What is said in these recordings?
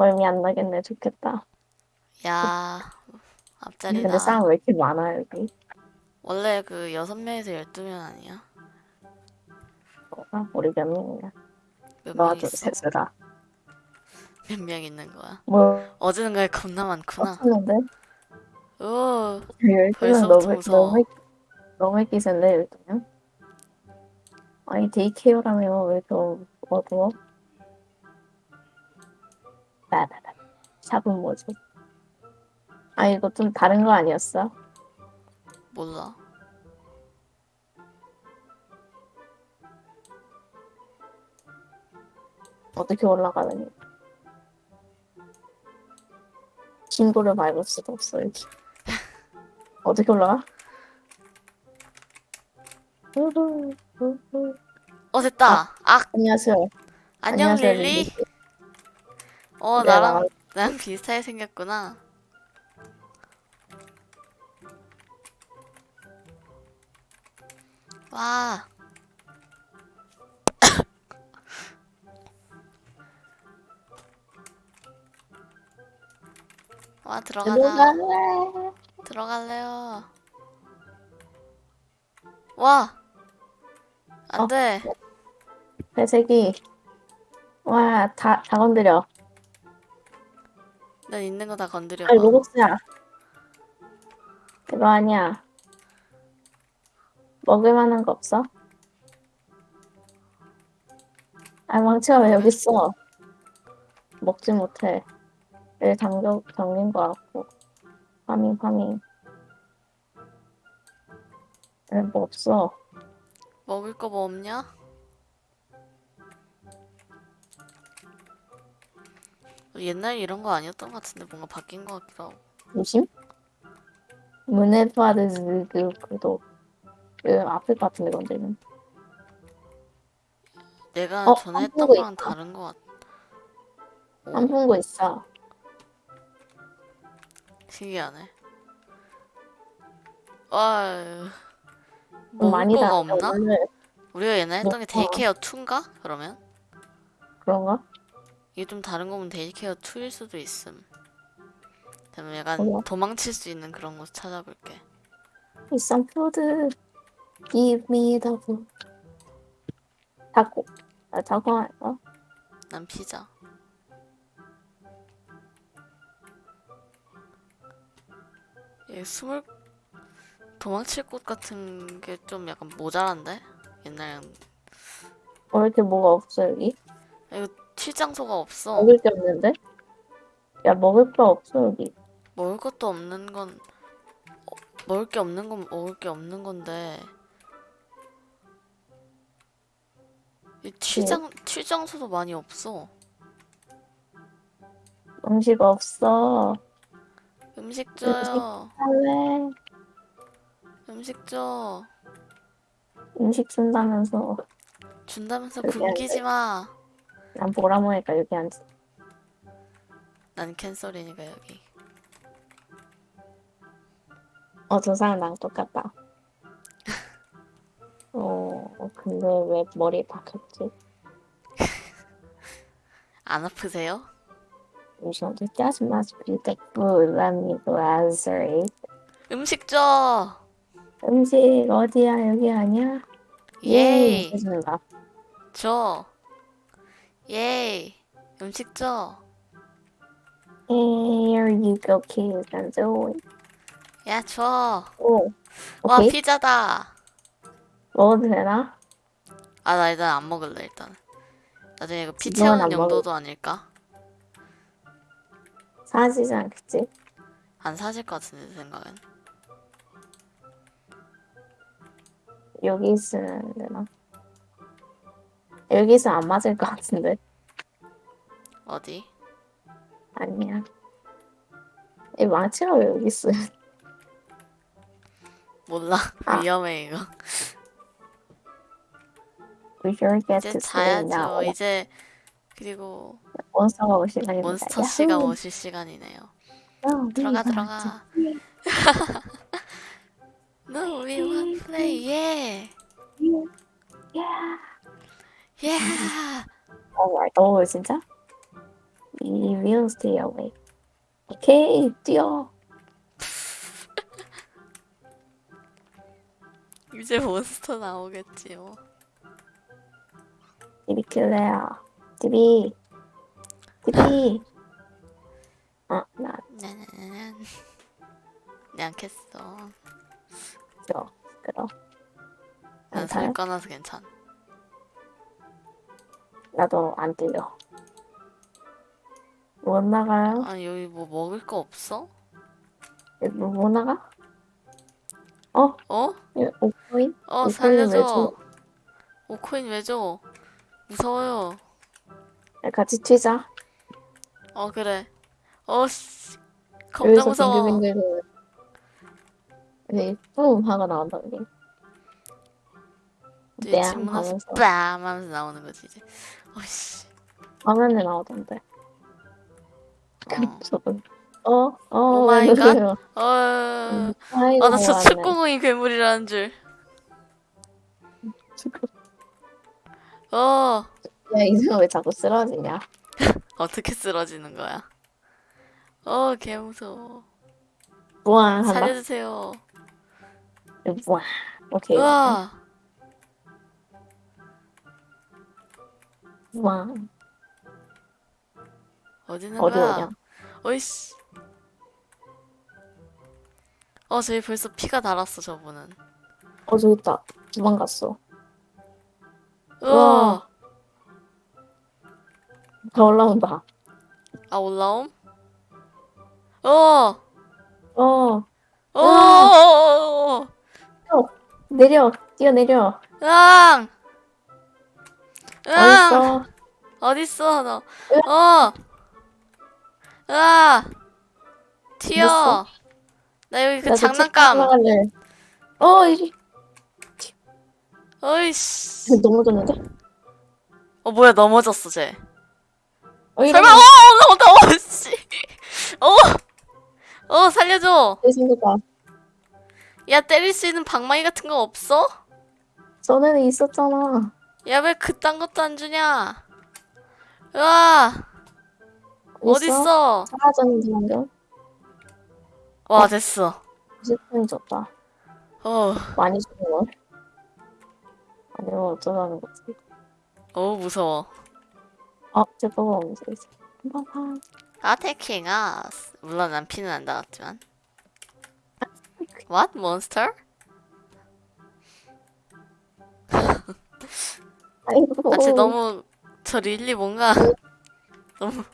멀미 안 나겠네. 좋겠다. 야 앞자리다. 근데 사람 왜 이렇게 많아 여기? 원래 그 여섯 명에서 열두 명 아니야? 어, 우리 몇 명이야? 몇 너와 명 둘, 있어? 셋이라. 몇명 있는 거야? 뭐 어제는 가 겁나 많구나. 없었는데? 오 벌써부터 너무. 너무 너무 끼센데 열두면? 아니 데이케어라며 왜 이렇게 어두워? 나나나 샵은 뭐지? 아 이거 좀 다른 거 아니었어? 몰라. 어떻게 올라가느니? 친구를 밟을 수도 없어 여기. 어떻게 올라가? 어 됐다. 아 안녕하세요. 안녕 안녕하세요, 릴리. 릴리. 어 네, 나랑 나- 나랑 비슷하게 생겼구나. 와. 와 들어가자. 들어갈래. 들어갈래요. 와. 안 어. 돼. 회색이 와, 다, 다 건드려. 난 있는 거 다 건드려 아니, 봐. 로봇이야. 그거 아니야. 먹을 만한 거 없어? 아, 망치가 왜 여기 있어? 먹지 못해. 여기 잠겨, 잠긴 거 같고. 파밍, 파밍. 왜 뭐 없어? 먹을 거 뭐 없냐? 옛날에 이런 거 아니었던 것 같은데 뭔가 바뀐 것 같기도 하고. 조심? 문에파드 그, 그도 그 앞에 것 같은데, 건드리면. 내가 어, 전에 안 했던 거랑 있다. 다른 것 같. 안 오, 본거 있어. 신기하네. 와, 많이 다 없나? 오늘 우리가 옛날에 했던 게 뭐, 어. daycare 2인가? 그러면? 그런가? 이게 좀 다른 거면 daycare 2일 수도 있음. 그러면 약간 몰라. 도망칠 수 있는 그런 곳 찾아볼게. Some food. Give me the food. 타코. 아, 타코 할까? 난 피자. 얘 숨을 도망칠 곳 같은 게 좀 약간 모자란데? 옛날에 왜 이렇게 뭐가 없어, 여기? 이거 튀 장소가 없어. 먹을 게 없는데? 야, 먹을 거 없어, 여기. 먹을 것도 없는 건 어, 먹을 게 없는 건 먹을 게 없는 건데 이 튀장 튀장소도 많이 없어. 음식 없어. 음식 줘요. 할래? 음식 줘. 음식 준다면서. 준다면서 굶기지 마. 난 보라모니까 여기 앉아. 난 캔슬이니까 여기. 어, 저 사람 나랑 똑같다. 어, 근데 왜 머리 박혔지? 안 아프세요? 잠시만, just must be the food. Let me glazzerate. 음식 줘. 음식 어디야? 여기 아니야? 예이. 해준다. 줘. 예이. 음식 줘. Here you go, do it. 야, 줘. 오, 와, 오케이. 피자다. 먹어도 되나? 아, 나 일단 안 먹을래, 일단. 나중에 이거 피 지금은 채우는 안 용도도 아닐까? 사지지 않겠지? 안 사실 것 같은데, 내 생각엔. 여기 있으면 되나? 여기 있으면 안 맞을 것 같은데? 어디? 아니야. 이 망치가 왜 여기 있어? 몰라. 아. 위험해, 이거. 이제. 자야죠. 이제, 그리고 몬스터가 올 시간입니다. 몬스터 씨가 오실 시간이네요. 야호! 들어가, 들어가. No, we want play, yeah. Yeah. Yeah. Alright. 오, 진짜? You will stay awake. 오케이, 뛰어. 이제 몬스터 나오겠지요. 디비킬레야. 디비. 디비. 아, 나, 나나나난 내 않겠어. 저, 그럼. 난안살 타요? 꺼놔서 괜찮. 나도 안 뛰려. 못 나가요? 아니 여기 뭐 먹을 거 없어? 여기 뭐, 못 나가? 어? 어? 예, 오코인? 어 오코인 왜 살려줘. 줘? 오코인 왜 줘? 무서워요. 같이 튀자. 어 그래. 어씨 겁나 무서워. 빙글빙글. 뿜 하고 나온다, 여기. 뒤에 뺨집 문화서 하면서. 빰 하면서 나오는 거지 이제. 어씨. 화면에 나오던데. 어. 저분. 어? 어? 오왜 마이 갓. 어. 아이고, 아나 저. 축구공이 괴물이라는 줄. 어. 야, 이승아 왜 자꾸 쓰러지냐? 어떻게 쓰러지는 거야? 어, 개 무서워. 우와. 살려주세요. 우와. 오케이. 우와. 우와. 어디 있는 어디 거야? 오냐? 어이씨. 어, 저기 벌써 피가 달았어, 저분은. 어, 저기 있다. 도망갔어. 우와. 더 올라온다. 아, 올라옴? 어! 어, 어! 우와. 어! 내려. 뛰어내려. 으앙! 으앙! 어딨어? 어딨어, 너? 어! 으아! 튀어! 나 여기 그 장난감! 어, 이리. 어이씨. 넘어졌는데? 어, 뭐야, 넘어졌어, 쟤. 어. 설마, 어, 올라온다, 어, 씨. 어! 어, 살려줘. 내 생각봐. 야, 때릴 수 있는 방망이 같은 거 없어? 전에는 있었잖아. 야, 왜 그딴 것도 안 주냐? 으아! 어딨어? 사라졌는데 방금? 와, 됐어. 10분이 줬다. 어, 많이 걸? 아니면 어쩌자는 거지? 어우, 무서워. 어, 제거가 움직이지. 아테킹 아스. 물론 난 피는 안 닿았지만. What? 몬스터? 아이고. 아, 쟤 너무 저 릴리 뭔가 너무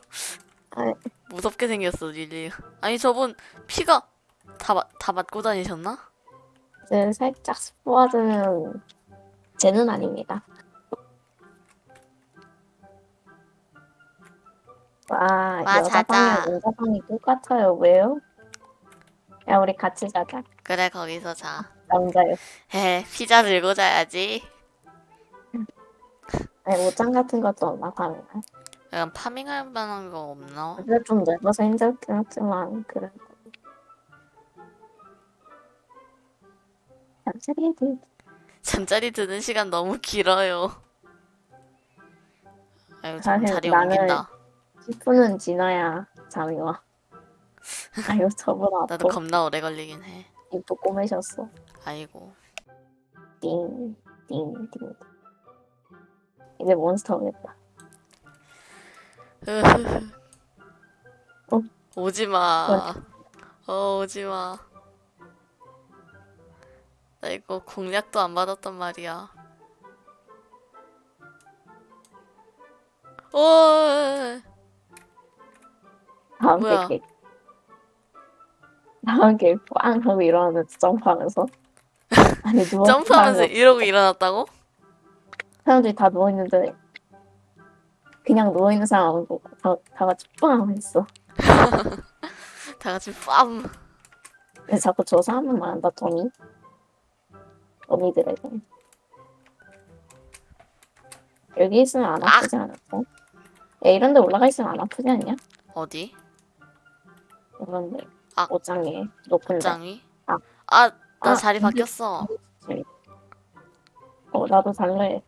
아이. 무섭게 생겼어 릴리. 아니 저분 피가 다, 맞- 다 맞고 다니셨나? 이제 살짝 스포하자면 쟤는 아닙니다. 와, 와. 여자방이랑 남자방이 똑같아요. 왜요? 야, 우리 같이 자자. 그래 거기서 자. 남자요. 에 피자 들고 자야지. 아니, 옷장 같은 것도 없나, 방에. 약간 파밍할 만한 거 없나? 근데 좀 넓어서 힘들긴 하지만, 그래도. 잠자리에 들 잠자리 드는 시간 너무 길어요. 아유 좀 사실 자리 나는 옮긴다. 10분은 지나야 잠이 와. 아유, 저보다 나도. 겁나 오래 걸리긴 해. 입도 꼬매셨어. 아이고. 띵, 띵, 띵. 이제 몬스터 오겠다. 어? 오지 마. 어, 오지 마. 나 이거 공략도 안 받았단 말이야. 오, 다음 뭐야? 게 다음 게꽝 하고 일어나면서 점프하면서 아니 누워 점프하면서 이러고 일어났다고? 사람들이 다 누워 있는데 그냥 누워 있는 사람 안 보고 다, 다 같이 빵 했어. 다 같이 빰. 근데 자꾸 저 사람만 말한다 토미. 토미들에게 여기 있으면 안 아프지 않았어? 야 이런 데 올라가 있으면 안 아프지 않냐? 어디? 이런 데 아. 옷장에 높은데. 짱이? 아. 아, 나 아, 자리 바뀌었어. 어 나도 달래.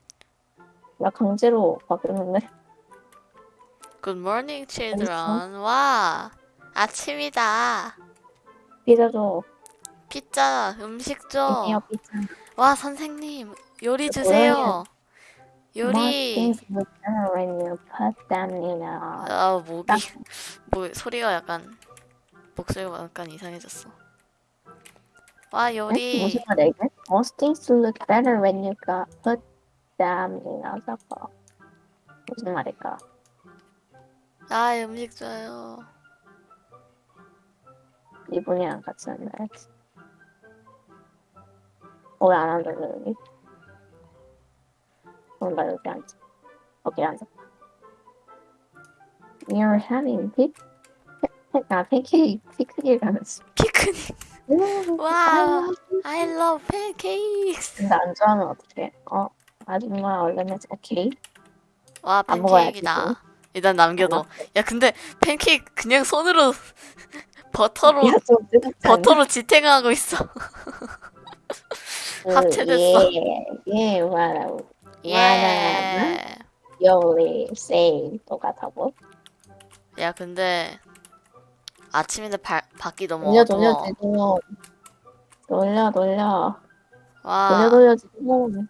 나 강제로 바뀌었는데. Good morning, children. 와, 아침이다. 피자 줘. 피자, 음식 줘. 이메요 피자. 와, 선생님, 요리? 주세요. 요리. things look better when you put them in a 아, 목이, 뭐, 소리가 약간, 목소리가 약간 이상해졌어. 와, 에? 요리. 무슨 말이야? Most things look better when you got put them in a 섞어. 무슨 말일까? 아, 음식 줘요. 이분이랑 같이. 어, 왜 안 앉아, 여기? 그럼 나 여기 앉아. 오케이, 앉아. You're having pic, 아, 팬케이크, 피크닉이라면서. 피크닉. wow. I love pancakes. 근데 안 좋아하면 어떡해? 어, 아줌마 얼른 해줘. 오케이. 와, 안 먹어야지, 팬케이크다. 일단 남겨둬. 야, 근데 팬케이크 그냥 손으로 버터로 야? 버터로 지탱하고 있어. 그, 합체됐어. 예, 예, what 예. only say 똑같다고? 야, 근데 아침인데 발, 밖이 너무 돌려, 어두워. 돌려, 지금. 돌려, 돌려. 와, 돌려, 돌려, 지금.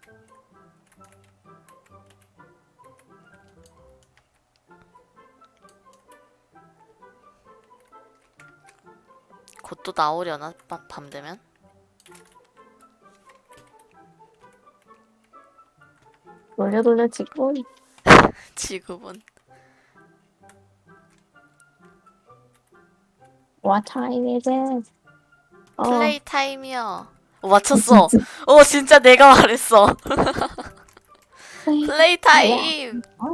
곧 또 나오려나? 밤, 밤 되면? 돌려, 돌려, 지금. 지금은. What time is it? 어, play time이요. 어, 맞췄어. 어, 진짜 내가 말했어. Play. Time. 아.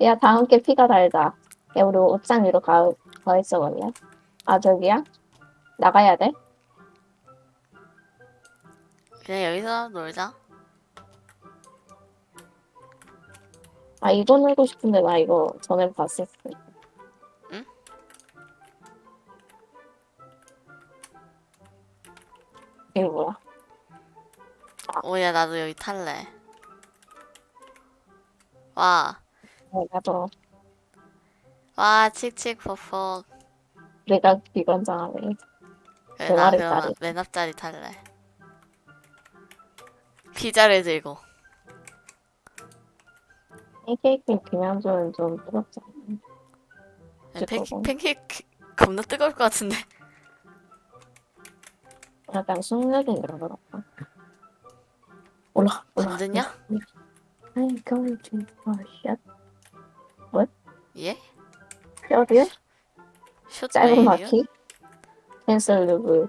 야, 다 함께 피가 달자. 야, 우리 옷장 위로 가, 가 있어, 볼래? 아, 저기야? 나가야 돼? 그냥 여기서 놀자. 아, 이거 놀고 싶은데, 나 이거 전에 봤었어. 응? 이거 뭐야? 오야, 나도 여기 탈래. 와, 어, 나도. 와, 칙칙폭폭. 내가 비건장하네. 그래, 그나 말을 그러면 따르- 맨 앞자리 탈래. 피자를 들고. 팬케이크 그냥 주면 좀 뜨겁지 않나? 야, 팬, 뜨거워. 팬케이크 겁나 뜨거울 것 같은데. 약간 숙녀긴 이런 거 같다. 올라, 올라. 잠드냐? I'm going to. 예? 뼈리에 짧은? 바퀴. Cancel loop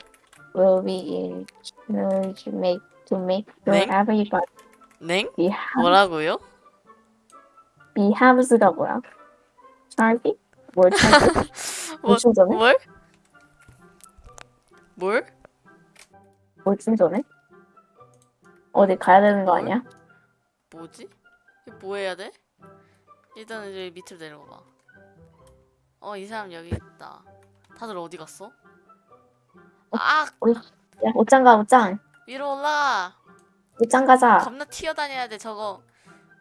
will be in charge make to make sure 네? everybody 냉? behave. 뭐라고요? behaves가 뭐야? charge? 뭘 charge? 뭐, 뭘 충전해? 뭘? 뭘? 뭘 충전해? 어디 가야 되는 거 아니야? 뭐지? 이거 뭐 해야 돼? 일단은 여기 밑으로 내려가. 어, 이 사람 여기 있다. 다들 어디 갔어? 아, 야, 옷장 가, 옷장. 위로 올라가. 옷장 가자. 겁나 튀어다녀야 돼. 저거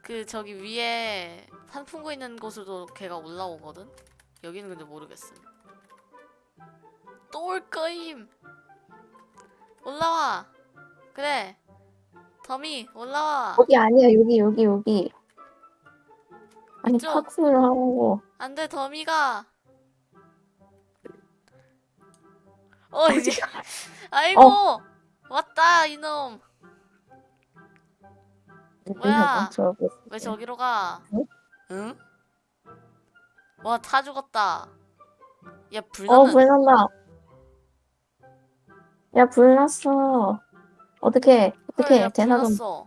그 저기 위에 산풍구 있는 곳으로 걔가 올라오거든. 여기는 근데 모르겠음. 또 올 거임. 올라와. 그래. 더미 올라와. 거기 아니야, 여기, 여기, 여기. 아니, 이쪽. 팍스를 하고. 안돼 더미가. 어 이제 아이고 왔다 이놈. 뭐야? 왜 저기로 가? 응? 응? 와, 타 죽었다. 야, 불 어, 나는 불 난다. 야, 불 났어. 어떻게, 어떻게, 야, 불 대나 좀. 났어.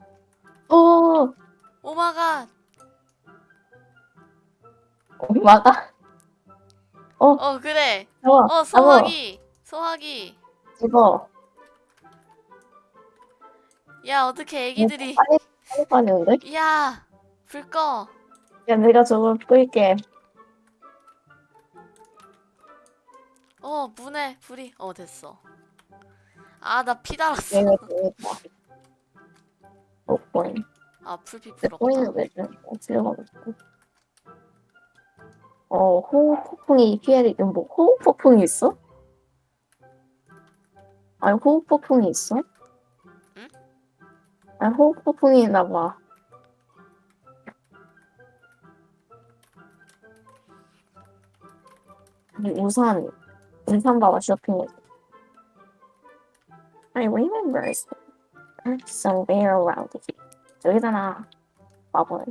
어. 어, 그래. 잡아, 어, 소화기. 소화기. 집어. 야, 어떻게 애기들이 빨리, 빨리 빠지는데? 야, 불 꺼. 야, 내가 저걸 끌게. 어, 문에 불이. 어, 됐어. 아, 나 피 달았어. 내가 되겠다. 어, 보인. 아, 풀피 내 부럽다. 보이는 왜 이렇게 들어가고 있고. 어, 호흡 폭풍이 피해, 뭐, 호흡 폭풍이 있어? 아니, 호흡 폭풍이 있어? 응? 아니, 호흡 폭풍이 있나 봐. 아니, 우산, 우산 봐봐, 쇼핑에. I remember somewhere around here. 저기잖아, 바보는.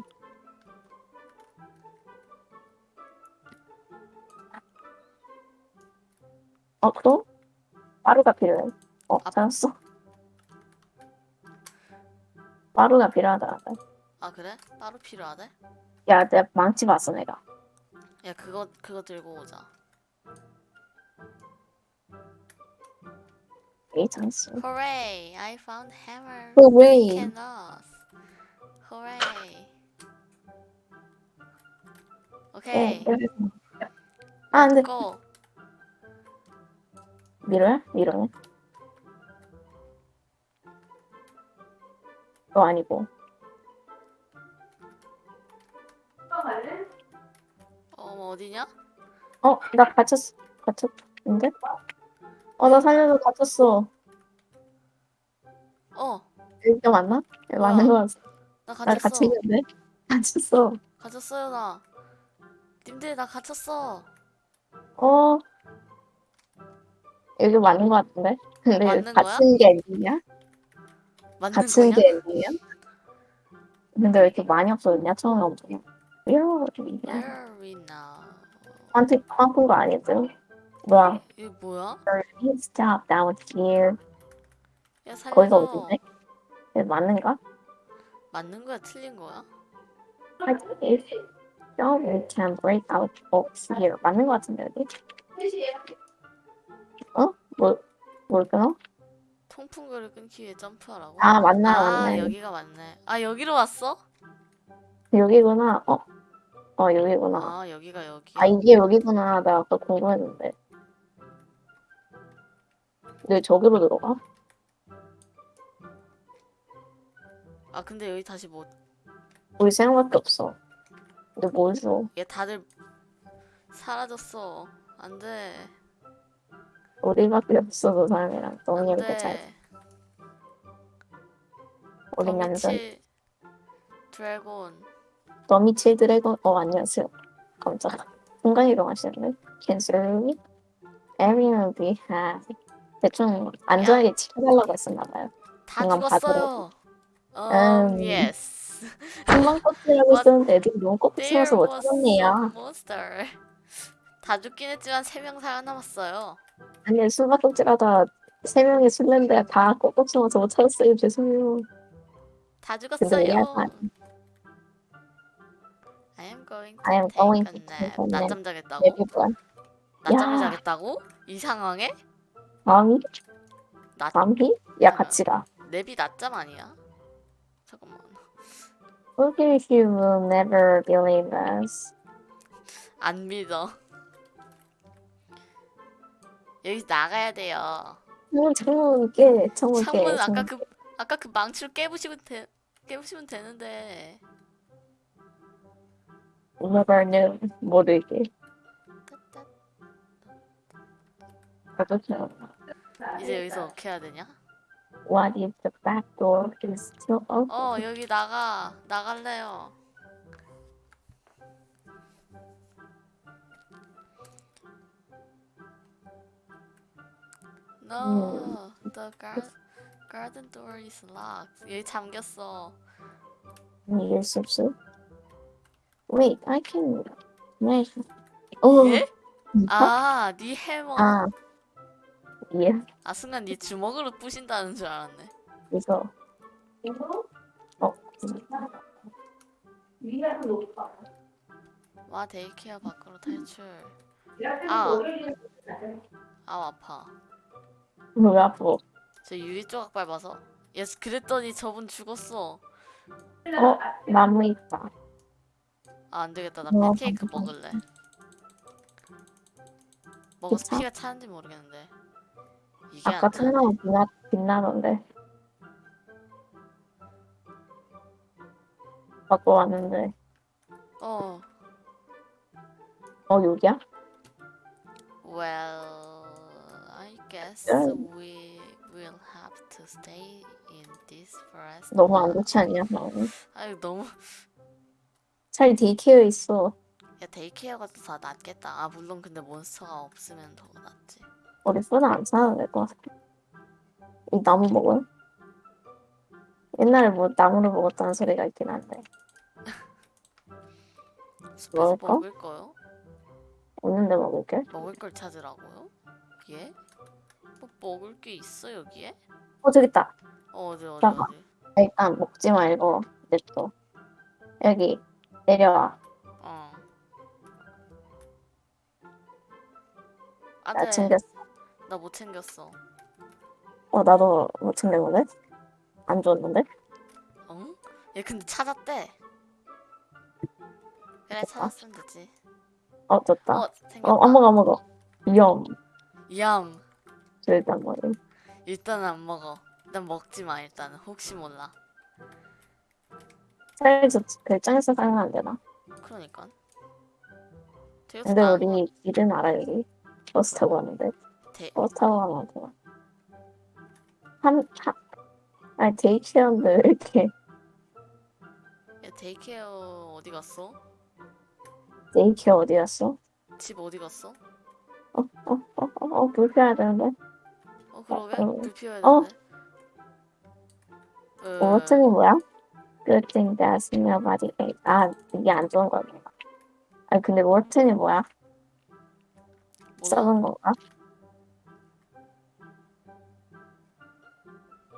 어, 그럼? 빠루가 필요해. 어, 아. 찾았어. 빠루가 필요하다. 아 그래? 따로 필요하대? 야, 내가 망치 봤어, 내가. 야 그거 그거 들고 오자. 이 장수. Hooray! I found hammer. Hooray. Cannot. Hooray. 어, 오케이. 아, 안 돼. 고. 밀어야? 밀어네. 너 아니고. 어, 뭐 어디냐? 어, 나 갇혔어. 갇혔는데? 어, 나 살려줘. 갇혔어. 어, 여기가 맞나? 여기 맞는 거 같아. 나 나 갇혔어. 갇히겠는데? 갇혔어. 갇혔어요 나. 님들 나 갇혔어. 어. 여기 맞는 거 같은데? 근데 맞는 거야? 갇힌 게 엔딩이야? 맞는 갇힌 거냐? 게 엔딩이야? 근데 왜 이렇게 많이 없어졌냐? 처음에 엄청. 야, Where we now? 한테 빵푼 거 아니죠? 뭐야? 이거 뭐야? Stop down here. 야 거기가. 어딘데? 맞는가? 맞는 거야? 틀린 거야? I think no, we can break out box here. 맞는 거 같은데 여기? 어? 뭐, 뭘 끊어? 통풍구를 끊기 위해 점프하라고? 아, 맞나, 아, 맞네. 여기가 맞네. 아 여기로 왔어? 여기구나. 어? 어, 여기구나. 아 여기가 여기야. 아, 이게 여기구나. 나 아까 궁금했는데. 왜 저기로 들어가? 아 근데 여기 다시 뭐? 우리 세 명밖에 없어. 근데 뭘 줘? 얘 다들 사라졌어. 안돼. 우리밖에 없어, 그 사람이랑. 너무 이렇게 잘. 우리 남자. 더미치 드래곤. 더미칠 드래곤. 어, 안녕하세요. 깜짝아. 순간 이동하시는데? 캔슬 Everyone be happy. 대충 안전하게 지켜달라고 했었나봐요. 다 죽었어요. 음. 음. 한방 껍질하고 What? 있었는데 애들이 너무 쳐서 못 찾았네요. 다 죽긴 했지만 세명 살아남았어요. 아니 수박 껍질하다 세 명이 술래인데 다 껍질 쳐서 못 찾았어요. 죄송해요. 다 죽었어요. I am going to I am take going to nap. take a nap. 낮잠 자겠다고? 뭐야? 낮잠을 야. 자겠다고? 이 상황에? 밤이? 낮 밤이? 야 같이 가. 랩이 낮잠 아니야? 잠깐만. If you will never believe us. 안 믿어. 여기서 나가야 돼요. 문 창문 깨. 창문 깨. 창문 아까 그 아까 그 망치로 깨부시면 돼. 깨부시면 되는데. knew. 모르게. 이제 여기서 어떻게 해야 되냐? What if the back door is still open? 어 여기 나가 나갈래요. No, the gar garden door is locked. 여기 잠겼어. 이길 수 없어? Wait, I can. 네. 오. 예? 아, 네 해머. 아. 예. 아 순간 네 주먹으로 부신다는 줄 알았네. 그래서 어. 와 daycare 밖으로 탈출. 아, 아 아파. 왜 아파? 저 유리 조각 밟아서. 예, 그랬더니 저분 죽었어. 어, 나무 있다. 아, 안 되겠다. 나 와, 팬케이크 감사합니다. 먹을래. 먹어서 괜찮아? 피가 차는지 모르겠는데. 이게 아까 안. 천나무 빛나, 빛나던데. 갖고 왔는데. 어, 어 여기야? Well, guess we will have to stay in this forest. 너무 안. 좋지 않냐 마음이? 아유 너무 차라리 daycare 있어. 야 데이케어가 더 낫겠다. 아 물론 근데 monster가 없으면 더 낫지. 우리 food나 안 사도 될것 같아. 이 나무 먹어요? 옛날에 뭐 나무를 먹었다는 소리가 있긴 한데 숲에서 먹을까? 먹을 거요? 없는데 먹을게. 먹을 걸 찾으라고요? 예? 뭐 먹을 게 있어 여기에? 어 저기 있다. 어, 어디 어디 잠깐. 어디? 일단 먹지 말고 냅둬. 여기 내려와. 어. 나 안돼. 챙겼어. 나 못 챙겼어. 어 나도 못 챙겼는데? 안 줬는데? 응? 얘 근데 찾았대. 그래 됐다. 찾았으면 되지. 어 줬다. 어 어, 생겼다. 안 먹어 안 먹어. 위험. 얌. 저 일단 먹어. 일단은 안 먹어. 일단 먹지 마 일단은 혹시 몰라. 저 별장에서 살면 안 되나? 그러니까. 근데 우리 길은 알아 여기. 버스 타고 가는데. 대- 버스 타고 가면 안 되나? 한, 한, 아니 daycare인데 왜 이렇게 야 daycare 어디 갔어? daycare 어디 갔어? 집 어디 갔어? 어, 어, 어, 어, 어, 불 펴야 되는데. 어 그러게 어, 불 피워야 어. 되는데. 어, 어, 버튼이 뭐야? Good thing that nobody ate. 아, 이게 안 좋은 거구나. 아, 근데 워튼이 뭐야? 썩은 건가?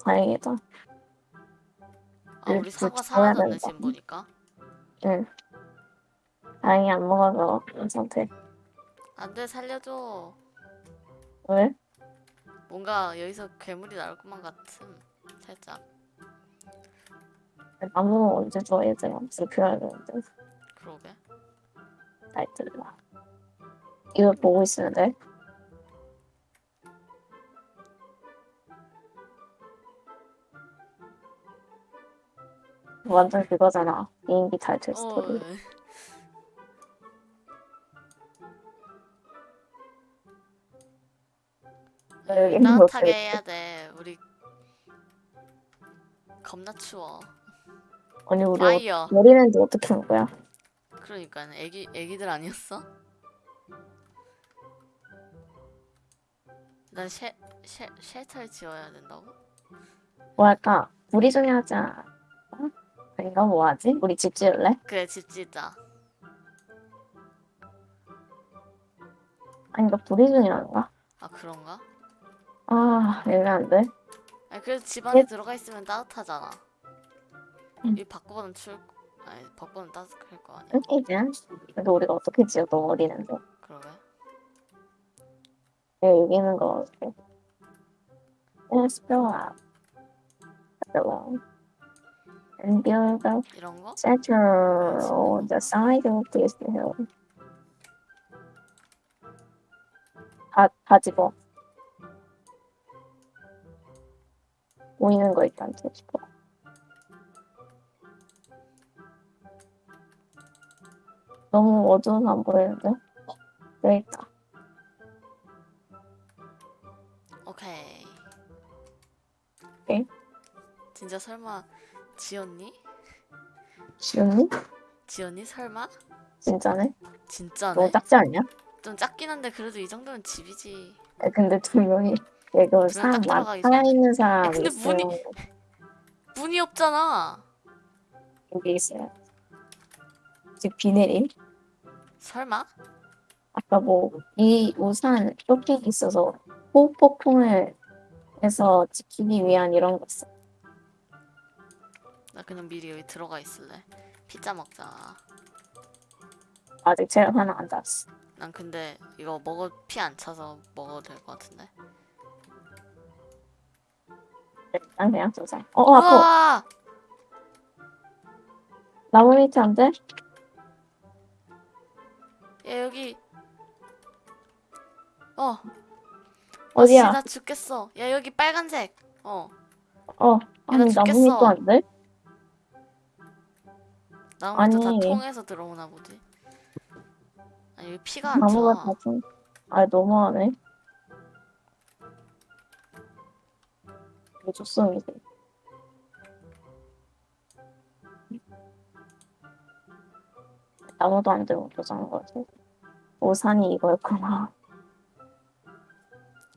다행이다. 아 우리 그 사과 사라졌네. 지금 보니까. 응. 다행히 안 먹어서 괜찮대. 안돼 살려줘. 왜? 뭔가 여기서 괴물이 나올 것만 같음. 살짝. 나무 언제 줘, 얘들아. 불편해야 되는데. 그러게. 나이트라. 이거 보고 있으면 돼? 완전 그거잖아. 비행기 탈출 어. 스토리. 여 거 따뜻하게 그랬어. 해야 돼. 우리 겁나 추워. 아니 우리 fire. 머리는데 어떻게 한 거야? 그러니까 애기 애기들 아니었어? 난 shel, shel, shelter를 지어야 된다고? 뭐 할까? 우리 중에 하자. 어? 아닌가 뭐 하지? 우리 집 지을래? 그래 집 짓자. 아닌가 우리 중에 하는가? 아 그런가? 아 애매한데. 아니 그래도 집 안에 예. 들어가 있으면 따뜻하잖아. 음. 이 밖보다는 추울 거- 아니 밖보다는 따뜻할 거 아니야. 이제 근데 우리가 어떻게 지어? 너무 어리는데. 그러게. 내가 여기 있는 거 어떻게? Let's go. Alone. And build a 이런 거? shelter on the side of this hill. 다, 다 집어. 보이는 거 일단 다 집어. 너무 어두워서 안 보이는데? 여기 있다. 오케이. 오케이. 진짜 설마 지었니? 지훈이? 지었니 설마? 진짜네? 진짜네. 너무 작지 않냐? 좀 작긴 한데 그래도 이 정도면 집이지. 아, 근데 두 명이 이거 사람 딱많 들어가기 살아 있는 사람 근데 있으면 문이- 문이 없잖아. 여기 있어요. 지금 비 내림? 설마? 아까 뭐 이 우산 쇼핑 있어서 호흡 폭풍을 해서 지키기 위한 이런 거 있어. 나 그냥 미리 여기 들어가 있을래. 피자 먹자. 아직 체력 하나 안 닿았어. 난 근데 이거 먹어 피 안 차서 먹어도 될 것 같은데. 일단 그냥 쏘자. 어, 어 아파. 우와! 나무 밑에 안 돼? 야 여기. 어. 어디야? 아, 나 죽겠어. 야 여기 빨간색. 어. 어, 아니 나 나무 죽겠어. 밑도 안 돼? 나무도 다 아니. 통해서 들어오나 보지. 아니 왜 피가 안 나무가 차? 다 좀. 아 너무하네. 이거 조성이지. 나무도 안 되고 도장한 거지. 오산이 이거였구나.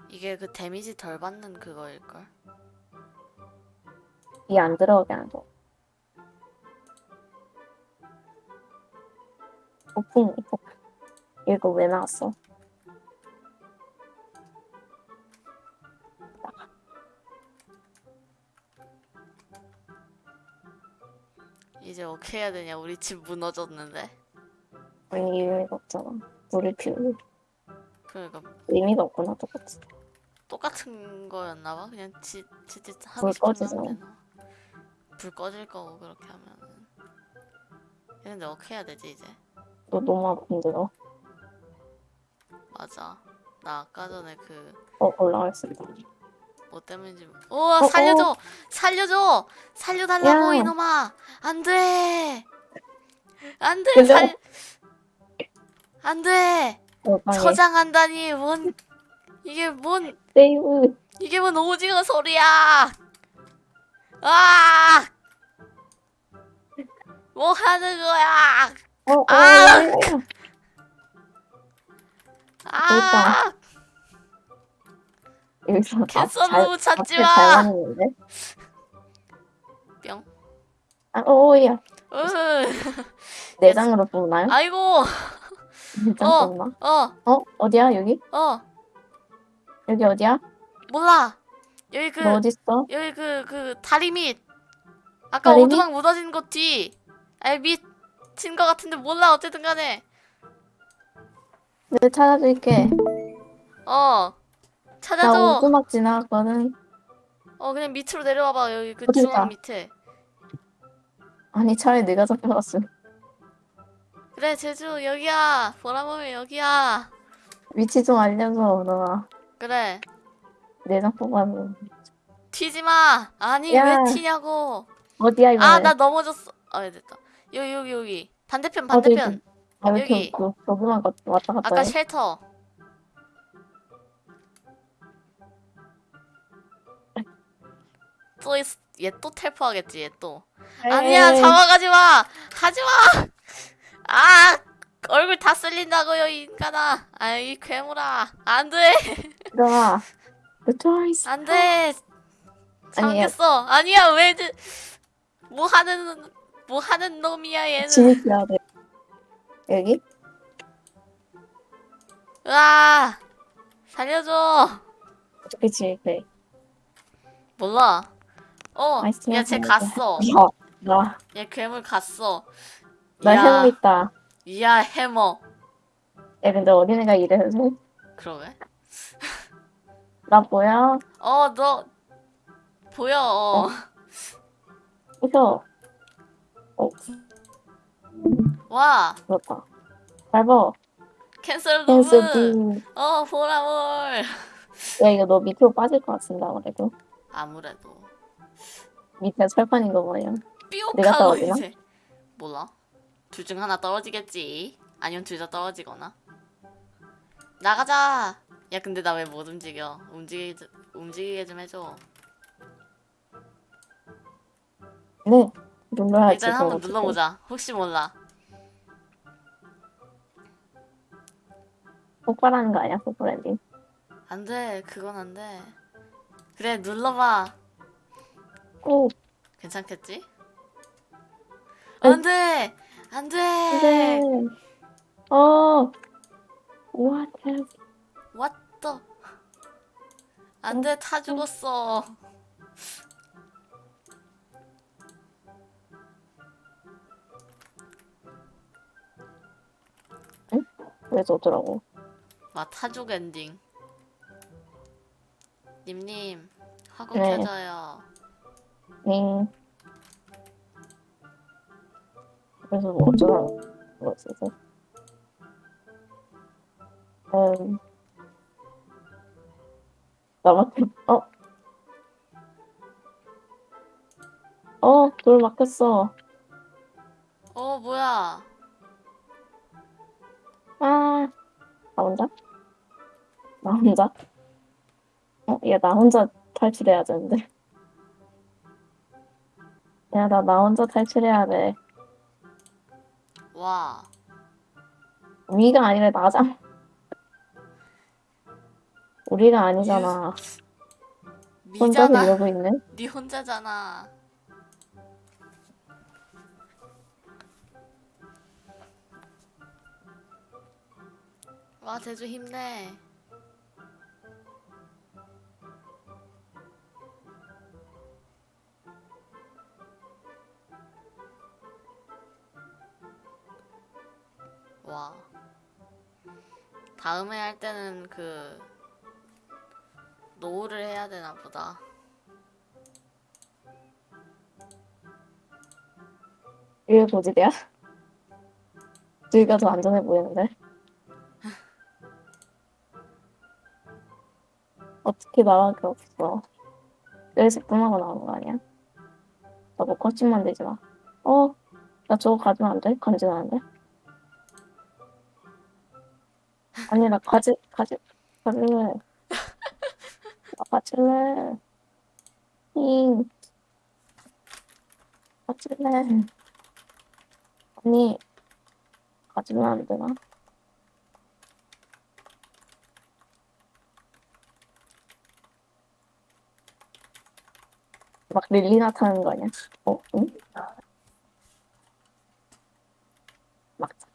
이게 그 데미지 덜 받는 그거일걸? 이 안 들어오게 하는 거. 폭풍, 폭. 이거 왜 나왔어? 이제 어떻게 해야 되냐? 우리 집 무너졌는데. 아니 의미가 없잖아. 물을 피우고 그러니까 의미가 없구나 똑같이. 똑같은 거였나 봐. 그냥 지 지지 하고. 하면 되나? 불 꺼질 거고 그렇게 하면은. 근데 어떻게 해야 되지 이제? 너 너무 아픈데 너. 맞아. 나 아까 전에 그 어 올라갈 수 있다. 뭐 때문인지 우와 어, 살려줘! 살려줘! 살려달라고 야. 이놈아! 안돼! 안돼! 근데- 살 안돼! 어 방에 처장한다니 뭔 이게 뭔 세이브. 이게 뭔 오징어 소리야! 아! 뭐 하는 거야! 어, 어, 아! 어, 아 여기서 캔서브 찾지 마. 뿅 아, 오야. 으, 내장으로 뽑나요? 아이고 내장 어. 뽑나? 어 어? 어디야 여기? 어, 여기 어디야? 몰라 여기 그너 어디 있어? 여기 그그 다리 밑 아까 다리 밑? 오두막 묻어진 곳 뒤. 아니 밑친 거 같은데 몰라 어쨌든 간에 내가 찾아줄게. 어나 찾아줘 오두막 지나갔거든. 어 그냥 밑으로 내려와봐 여기 그 어디 중앙? 밑에 아니 차라리 내가 잡혀갔어. 그래 제주 여기야 보라보면 여기야 위치 좀 알려줘 너가. 그래 내장 뽑아서. 튀지 마 아니 야. 왜 튀냐고 어디야 이번에? 아 나 넘어졌어 아 됐다 여기 여기 여기 반대편 반대편 여기. 저기만 가- 왔다 갔다 아까 해? 쉘터 또 얘 또 텔포하겠지 얘또 아니야 에이, 잡아가지 마 하지 마 아 얼굴 다 쓸린다고요 이 인간아 아이 괴물아 안돼 들어가. The choice. 안돼 아니야. 잘못했어 아니야 왜 뭐 하는 뭐 하는 놈이야 얘는 진입해야 돼. 여기? 으아 살려줘 어떻게 진입해? 몰라 어 야 쟤. 갔어 야, 나, 얘 괴물 갔어 나 야, 해모 있다. 이야 해머 야, 근데 어린애가 이래서 그러게 나 뭐야? 어너 보여 어. 웃어. 어, 와 그렇다. 밟아. 캔슬 부. 어 보라볼 야, 이거 너 밑으로 빠질 것 같은데, 아무래도. 아무래도 밑에 철판인 거 뭐야? 내가 떨어지나? 이제 몰라 둘 중 하나 떨어지겠지 아니면 둘 다 떨어지거나 나가자 야 근데 나 왜 못 움직여 움직이 움직이게 좀 해줘 네. 눌러야지. 일단 한번. 눌러보자 혹시 몰라 폭발하는 거 아니야, 폭발랜딩? 안 돼 그건 안 돼 그래 눌러봐 오, 괜찮겠지? 아이. 안돼 안돼 네. 어. What the 안 돼 타 죽었어 그래서 어쩌라고. 와 타죽 엔딩 님님 화고 네. 켜져요 응. 그래서 뭐 어쩌라고. 뭐 있어서. 음. 나밖에, 어? 어, 돌 막혔어. 어 뭐야 아, 나 혼자? 나 혼자? 어, 얘 나 혼자 탈출해야 되는데. 야, 나 나 혼자 탈출해야 돼. 와. 우리가 아니라 나잖아. 우리가 아니잖아. 혼자서 미잖아. 이러고 있네. 네 혼자잖아. 와 제주 힘내. 와. 다음에 할 때는 그 노후를 해야 되나 보다. 이게 고지대야? 여기가 더 안전해 보이는데? 어떻게 나갈 게 없어. 여기서 뿜하고 나오는 거 아니야? 나뭐 거짓 만들지 마. 어? 나 저거 가지면 안 돼? 간지나는데? 아니, 나 가지, 가지, 가질래. 나 가질래. 잉. 가질래. 아니, 가지면 안 되나? 막 릴리 나타나는 거 아니야? 어, 응? 막자.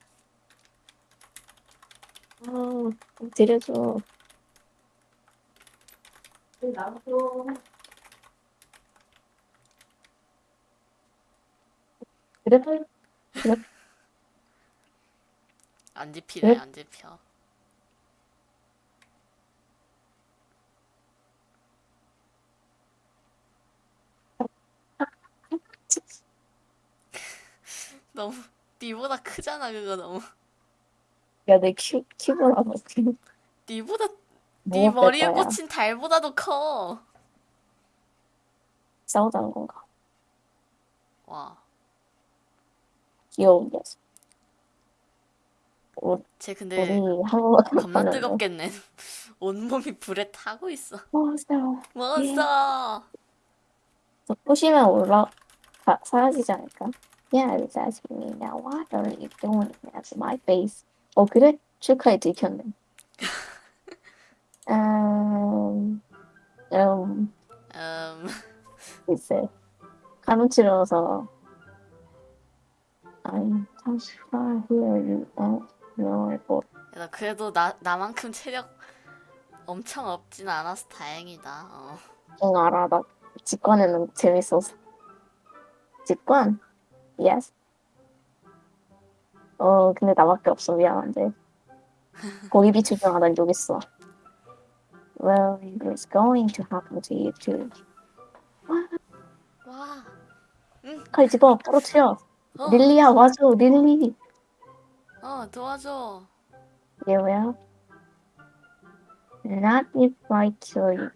아, 드려줘. 나도. 그래, 안 집히래 네? 안 집혀. 너무 니보다 크잖아 그거 너무. 야, 내 키, 키보다 더 키. 니보다 네 뭐가 머리에? 꽂힌 달보다도 커. 싸우자는 건가? 와, 귀여운 녀석. 우리, 쟤 근데 겁나 뜨겁겠네. 온몸이 불에 타고 있어. 몬스터. 몬스터. 저 부시면 올라, 가, 사라지지 않을까? Yeah, it's asking me now, what are you doing at my face? 어, 그래? 축하해, 들켰네. 음, 음, 음, 글쎄. 가무치러서. I'm 잠시만 here, you don't know it. 야, 그래도 나 나만큼 체력 엄청 없진 않아서 다행이다. 어. 응, 알아. 나 직관에는 재밌어서. 직관? Yes. 어, 근데 나밖에 없어. 미안한데. 거기 비추중하난 여기 있어. Well, it's going to happen to you too. 와, 칼 집어, 떨어뜨려. 어, 릴리야, 와줘, 릴리. 어 도와줘. 얘 왜요? Not if I kill you.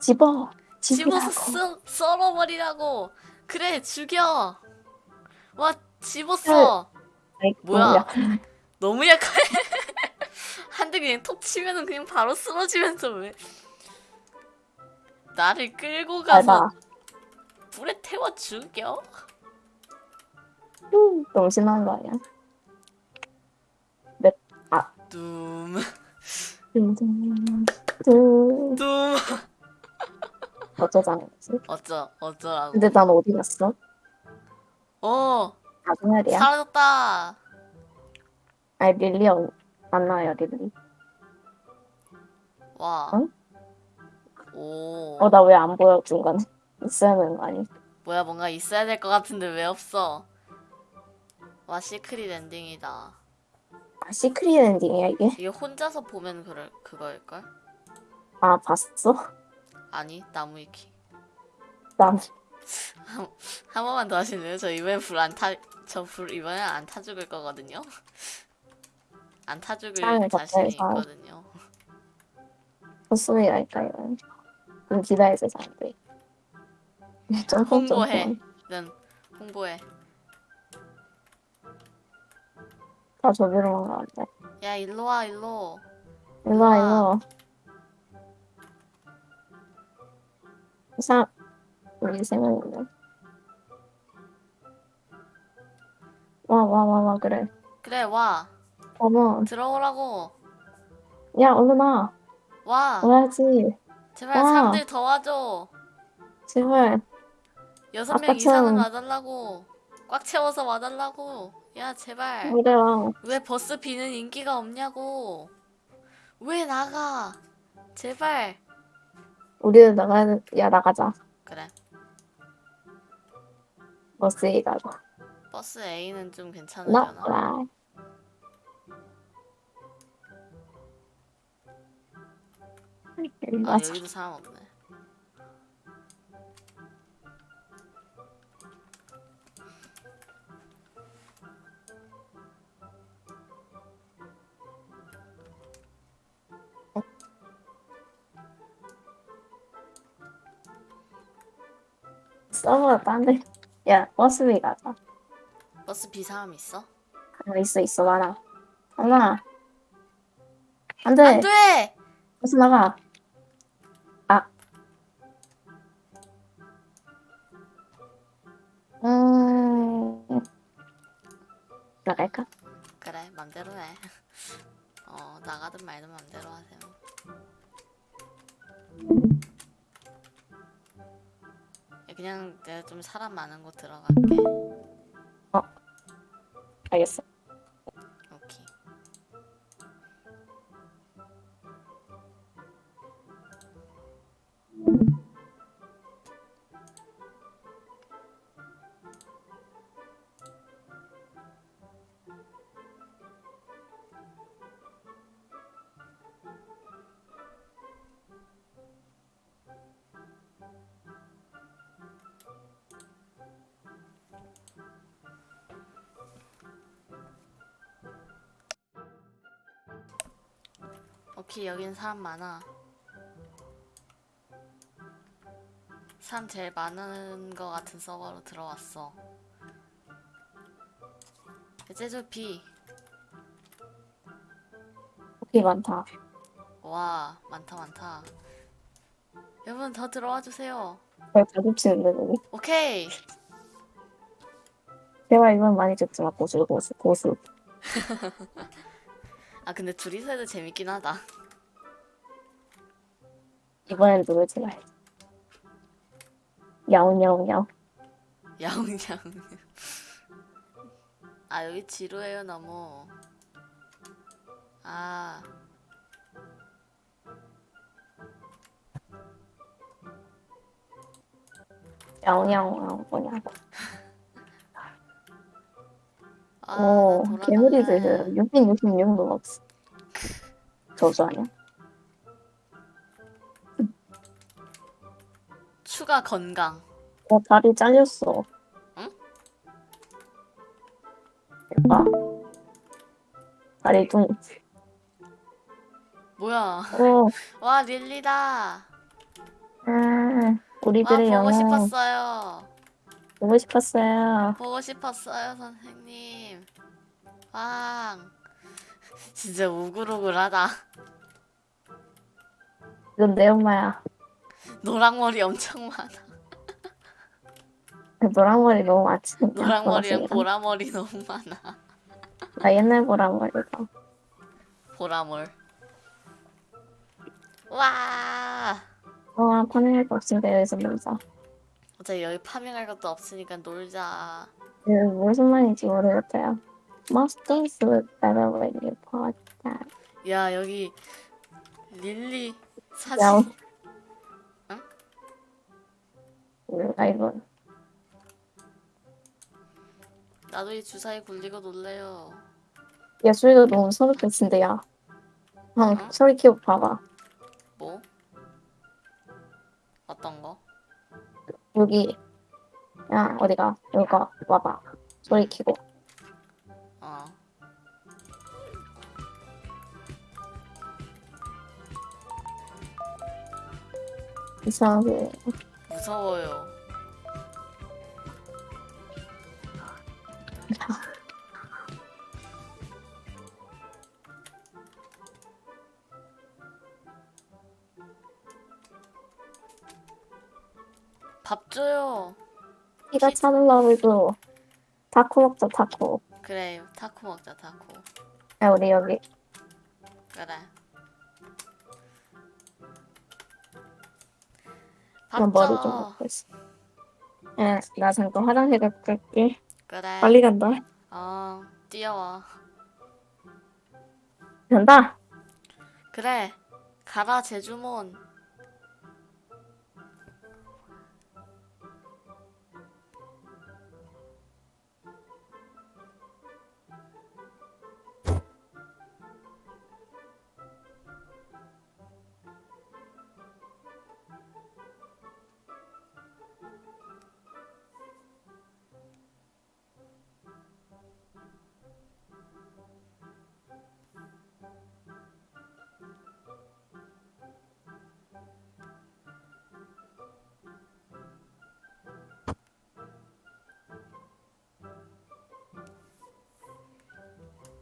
집어. 집어서. 썰, 썰어버리라고. 그래 죽여. 와 집었어. 아이, 뭐야? 너무 약해. 한대 그냥 톡 치면은 그냥 바로 쓰러지면서 왜? 나를 끌고 가서. 불에 태워 죽여? 음, 너무 신나는 거 아니야? 둠, 음, 음, 둠. 어쩌자는 거지? 어쩌 어쩌라고? 근데 난 어디 갔어? 어 나중에야? 사라졌다. 아니 릴리 언- 만나요 릴리. 와. 응? 오. 어 나 왜 안 보여 중간에? 있어야 되는 거 아니? 뭐야 뭔가 있어야 될 것 같은데 왜 없어? 와 secret ending이다. 아 secret ending이야 이게? 이게 혼자서 보면 그럴 그거일걸? 아 봤어? 아니 나무위키. 난 한 번만 더 하실래요? 저 이번엔 불안 타, 저 불 이번엔 안 타 죽을 거거든요. 안 타 죽을 자신이. 있거든요. 그럼 기다려서 안 돼. 점프 홍보해. 는 홍보해. 다 저기로만 돼. 야 일로 와 일로. 일로 와, 일로 와. 이 사람, 우리 세 명인데. 와, 와, 와, 와, 그래. 그래 와 어머, 들어오라고. 야, 얼른 와. 와 와야지. 제발 와. 사람들 더 와줘. 제발. 여섯 명. 이상은 와달라고. 꽉 채워서 와달라고. 야 제발. 그래, 와. 왜 버스 비는 인기가 없냐고. 왜 나가. 제발. 우리는 나가야, 돼. 야, 나가자. 그래. 버스에 가자. 버스 A는 좀 나, 괜찮으려나? 라. 아. 여기도 사람 없네. 서버 딴 데. 야, 버스에 가자. 버스 사람 있어? 아, 있어, 있어, 많아. 하나. 안 돼. 안 돼! 버스 나가. 아. 음. 나갈까? 그래 맘대로 해. 어 나가든 말든 맘대로 하세요. 야, 그냥 내가 좀 사람 많은 곳 들어갈게. 알겠 여긴 사람 많아. 사람 제일 많은 거 같은 서버로 들어왔어. 제주 B. 오케이, 많다. 와 많다 많다. 여러분 더 들어와 주세요. 별 가급치는데, 여기. 오케이. 제발 이건 많이 마, 고수, 고수, 고수. 아 근데 둘이서 해도 재밌긴 하다. 이번엔 누굴지 말. 야옹야옹야옹. 야옹야옹. 아 여기 지루해요 너무. 아 야옹야옹야옹 뭐냐고. 아, 오, 돌아갈래. 666도 없어. 저주 아니야? 추가 건강. 어, 다리 잘렸어. 응? 대박. 다리 둥. 뭐야? 오, 와 릴리다. 음, 와 우리들의 보고 영웅. 싶었어요. 보고 싶었어요. 보고 싶었어요 선생님. 왕. 진짜 우글우글하다. 이건 내 엄마야. 노랑머리 엄청 많아. 그 노랑머리 너무 많지. 노랑머리랑 보라머리 너무 많아. 나 옛날 보랑머리다. 보라몰. 와. 와, 파밍할 거 없으니까 여기서 놀자. 어차피 여기 파밍할 것도 없으니까 놀자. 이거 무슨 말인지 모르겠어요. Most things look better when you put that. 야 여기 릴리 야, 사진. 몰라, 이건. 나도 이 주사에 굴리고 놀래요. 야, 소리가 너무 소름 끼친데, 야. 형, 응? 소리 키워 봐봐. 뭐? 어떤 거? 여기. 야, 어디가? 여기 와봐. 소리 키고. 어. 이상하게. 무서워요. 밥 줘요. 피자 찾으려고 도 타코 먹자 타코. 그래요. 타코 먹자 타코. 야 우리 여기. 그래. 나밥 머리 좀 줘. 먹고 있어. 야, 나 잠깐 화장실 갔다 올게. 그래. 빨리 간다. 어 뛰어와. 간다. 그래. 가라 제주몬.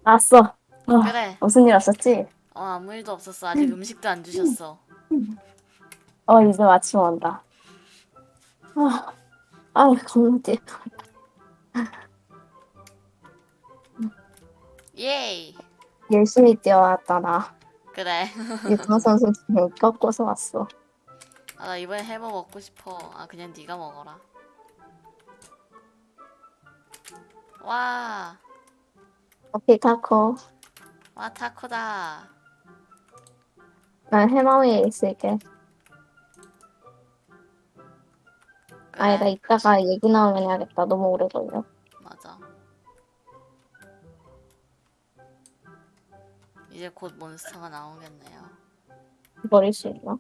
왔어. 어, 그래. 무슨 일 없었지? 어 아무 일도 없었어. 아직 음식도 안 주셨어. 어 이제 마침 온다. 아, 아 겁나 뛰어. 예이. 열심히 뛰어왔다 나. 그래. 유타 선수 지금 꺾고서 왔어. 아 나 이번에 해머 먹고 싶어. 아 그냥 네가 먹어라. 와. 오케이 타코. 와 타코다. 난 해마 위에 있을게. 그래. 아니 나 이따가 얘기 나오면 해야겠다. 너무 오래 걸려. 맞아. 이제 곧 몬스터가 나오겠네요. 버릴 수 있나?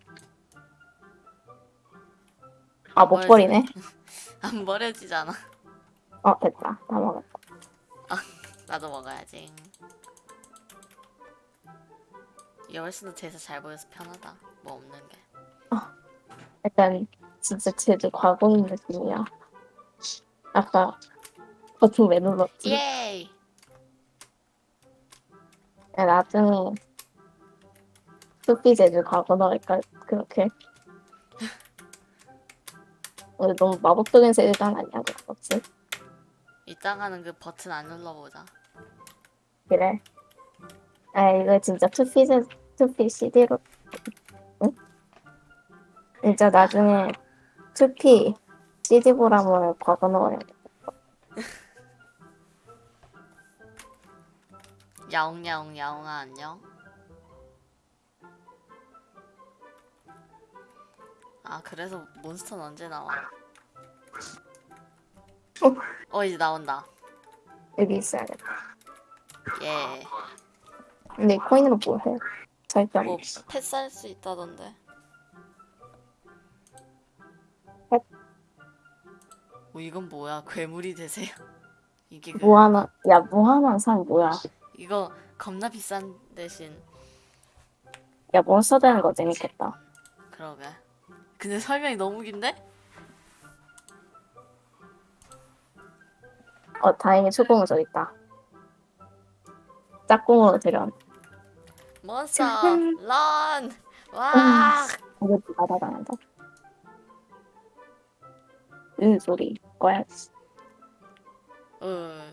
아 못 버리네. 안 버려지잖아. 어 됐다. 다 먹었다. 나도 먹어야지. 이게 훨씬 더 제에서 잘 보여서 편하다. 뭐 없는 게. 약간 진짜 제주 과거인 느낌이야. 아까 버튼 왜 눌렀지? 예이. 야, 나중에 숲이 제주 과거 넣을까 그렇게. 근데 너무 마법적인 세계관 아니야 그렇지? 이따가는 그 버튼 안 눌러보자. 그래. 아 이거 진짜 투피 제 투피 CD로. 응? 진짜 나중에 투피 CD 보람을 돼. 야옹야옹 야옹아 안녕. 아 그래서 몬스터는 언제 나와? 어? 어 이제 나온다. 여기 있어야겠다. 예. 근데 이 코인으로 뭐 해? 절대 뭐. 패스할 수 있다던데. 펫? 뭐 이건 뭐야? 괴물이 되세요? 이게 그 무한한 야 무한한 상 뭐야? 이거 겁나 비싼 대신 야 몬스터 되는 거 재밌겠다. 그러게. 근데 설명이 너무 긴데? 어 다행히 소금은 저기 있다. 짝꿍으로 들여. 몬스터 런! 와! 이거 받아당한다. 으 소리 꺼야지. 어.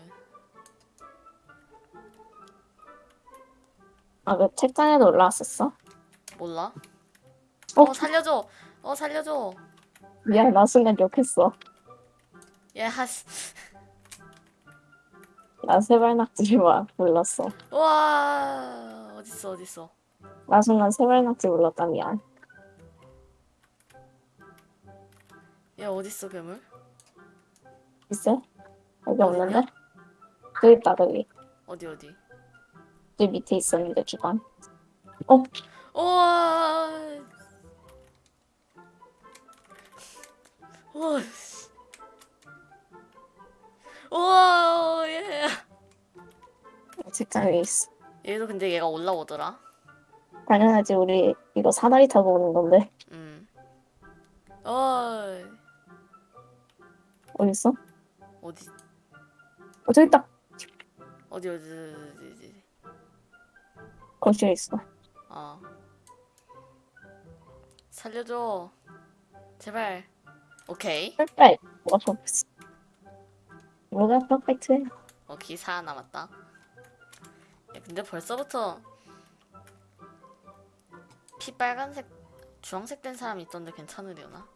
아그 책장에도 올라왔었어? 몰라? 어? 어 살려줘. 어 살려줘. 미안 나 순간 욕했어. 예 하스. 나 세발낙지 와 불렀어. 와 어딨어 어딨어. 나 순간 세발낙지 불렀다 미안. 야 어딨어 괴물? 있어? 여기? 없는데? 여기 있다 여기. 어디 어디? 여기 밑에 있었는데 주방. 우와. 우와. 씨. 우와 예. 책장 위에 있어. 얘도 근데 얘가 올라오더라. 당연하지 우리 이거 사다리 타고 오는 건데 음. 어 어디 있어? 어디 어 저기 있다. 어디 어디 어디 어디. 거실에 있어. 어. 살려줘. 제발. 오케이. perfect. 뭐가 perfect? 뭐가 perfect해? 어, 기사 남았다. 야, 근데 벌써부터 피 빨간색, 주황색 된 사람이 있던데 괜찮으려나?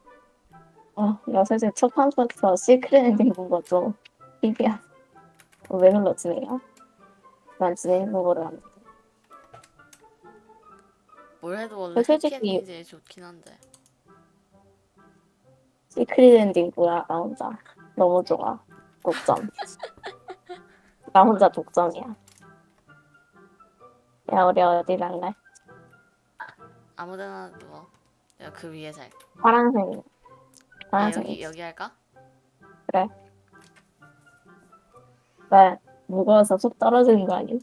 어, 나 사실 첫 판부터 secret ending 본 거죠. 비비야. 어, 왜 내가? 난 진행 보고를 안 해. 뭘 해도 원래 그 솔직히- 해피 엔딩이 제일 좋긴 한데. secret ending 뭐야 나 혼자 너무 좋아 독점 나 혼자 독점이야 야 우리 어디 갈래? 아무데나 누워. 내가 그 위에 잘. 파란색 아, 파란색 여기 여기 할까? 왜 무거워서 속 떨어지는 거 아니야?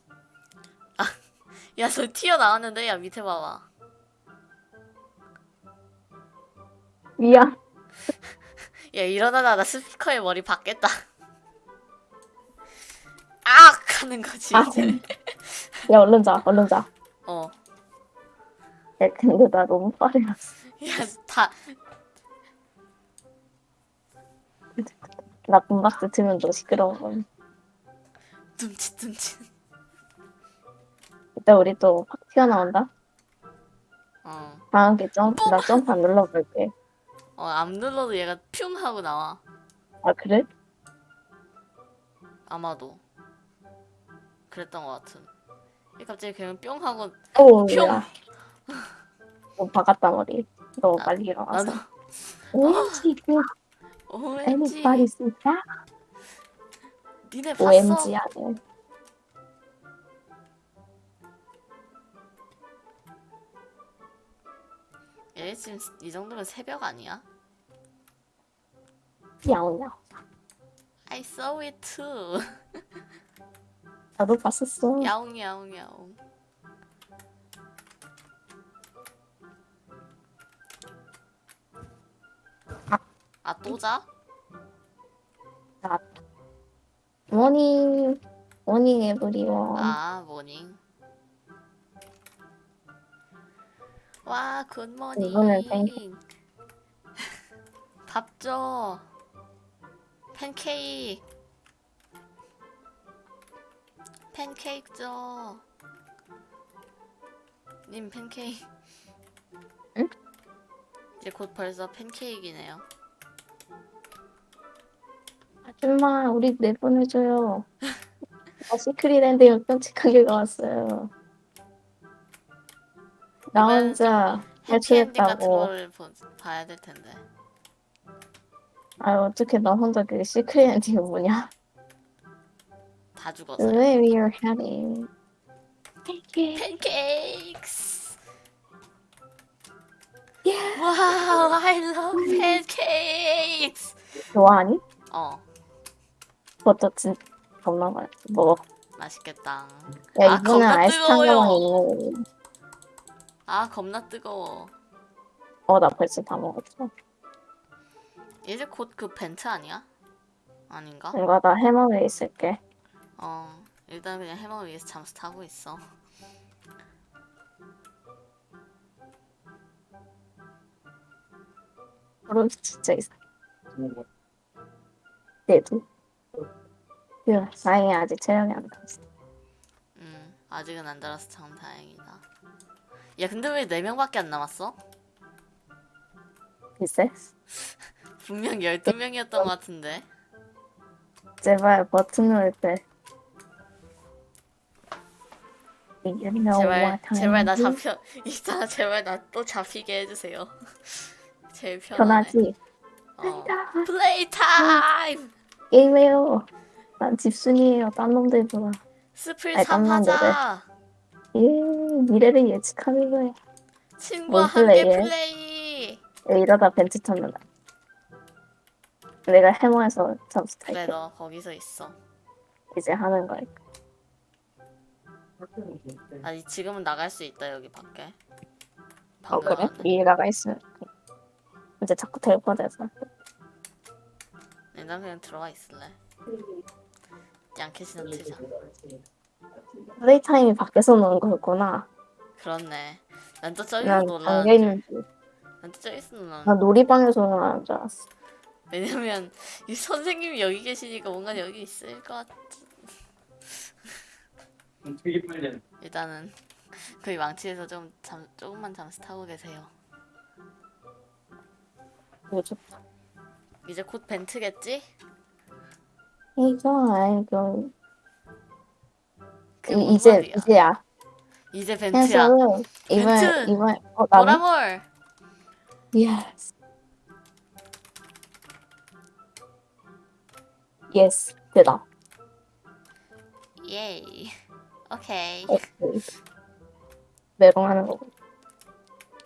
야, 저 튀어 나왔는데 야 밑에 봐봐. 미안 야 일어나다 나 스피커에 머리 박겠다. 악 하는 거지 아, 이제. 야 얼른 자 얼른 자야 어. 근데 나 너무 빠르였어 야다 나 분박스 틀면 너 시끄러운 건 둠칫 둠칫. 이따 우리 또 확 튀어나온다 어. 다음 게 점프 나 점프 안 눌러볼게 어, 안 눌러도 얘가 퓨 하고 나와. 아 그래? 아마도. 그랬던 것 같은. 얘 갑자기 그냥 뿅 하고 오 뿅. 야. 너 박았다 머리 너무 나- 빨리 일어나서 나도 OMG 그 OMG. See that? 니네 봤어? OMG 하네. 얘 지금 이 정도면 새벽 아니야? 야옹야옹. I saw it too. 나도 봤었어. 야옹 야옹 야옹. 아 또 자? morning morning everyone. 아 morning. 와 이거는 굿모닝. 밥 줘. 팬케이크. 팬케이크 줘. 님 팬케이크. 응? 이제 곧 벌써 팬케이크이네요. 아줌마 우리 내보내줘요. 나 시크릿랜드에 끔찍하게 왔어요. 나 혼자 보, 봐야 될 텐데. 아 어떻게 나 혼자 그 시크릿랜드이 뭐냐? 다 죽었어요. Where are heading? Pancakes. Yeah. Wow, I love pancakes. 좋아하니? 어, 그것도 진짜 겁나 많이 먹어. 맛있겠다. 야 아, 겁나 아이스 아, 겁나 뜨거워. 어 나 벌써 다 먹었어. 이제 곧 그 벤트 아니야? 아닌가? 뭔가 나 해머 위에 있을게. 어, 일단 그냥 해머 위에서 잠수 타고 있어. 그럼 진짜 있어. 내도. 그 다행히 아직 체력이 안 닿았어. 음, 아직은 안 달아서 참 다행이다. 야, 근데 왜 4명밖에 안 남았어? 글쎄. 분명 12명이었던 것 같은데. 제발 버튼 누를 때. You know 제발, what time 제발 나? 잡혀. 있잖아, 제발 나 또 잡히게 해주세요. 제일 편하네. 편하지? 어. 플레이 타임! 게임해요. 난 집순이에요. 딴 놈들보다. 스플 아이, 3 깜놀 하자! 예, 미래를 예측하는 거야. 친구와 뭔 함께? 플레이! 야, 이러다 벤츠 탔는다. 내가 해머에서 잠수 그래, 탈게. 너 거기서 있어. 이제 하는 거야. 아니, 지금은 나갈 수 있다, 여기 밖에. 어, 그래? 위에 나가 있으면. 이제 자꾸 텔포돼서. 난 그냥 들어가 있을래. 양캐시나 트자. 플레이 타임이 밖에서 노는 거였구나. 그렇네. 난 또 저기서 난 놀라. 담겨 있는 줄. 난또 저기서 놀라. 나 놀이방에서 놀라는 줄 알았어. 왜냐면 이 선생님이 여기 계시니까 뭔가 여기 있을 것 같. 되게 빨리 일단은 그 망치에서 좀 잠, 조금만 잠시 타고 계세요. 좋다. 이제 곧 벤트겠지? 이거 아이고 그 이- 뭔 이제 말이야? 이제야. 이제 벤트야. 해서 이번! 이번 어 나는 보라몰. yes yes 대답. 예이. 오케이. 오케이. 메롱하는 거.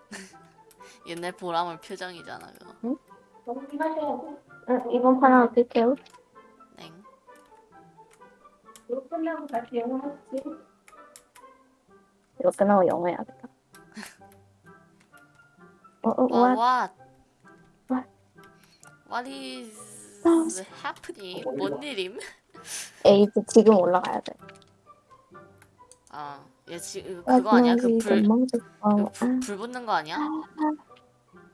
옛날 보라몰 표정이잖아 그거. 응, 이번 판 하나 뜰게요. 땡. 이거 끝나고 다시 영어 하지. 이거 끝나고 영어 해야겠다. 어, 어, 와 what? what? What? What is happening? 뭔 일임? 에이드 지금 올라가야 돼. 아, 얘 지금 그거 아 니야? 그 불, 어, 그 불, 불 붙는 거 아니야?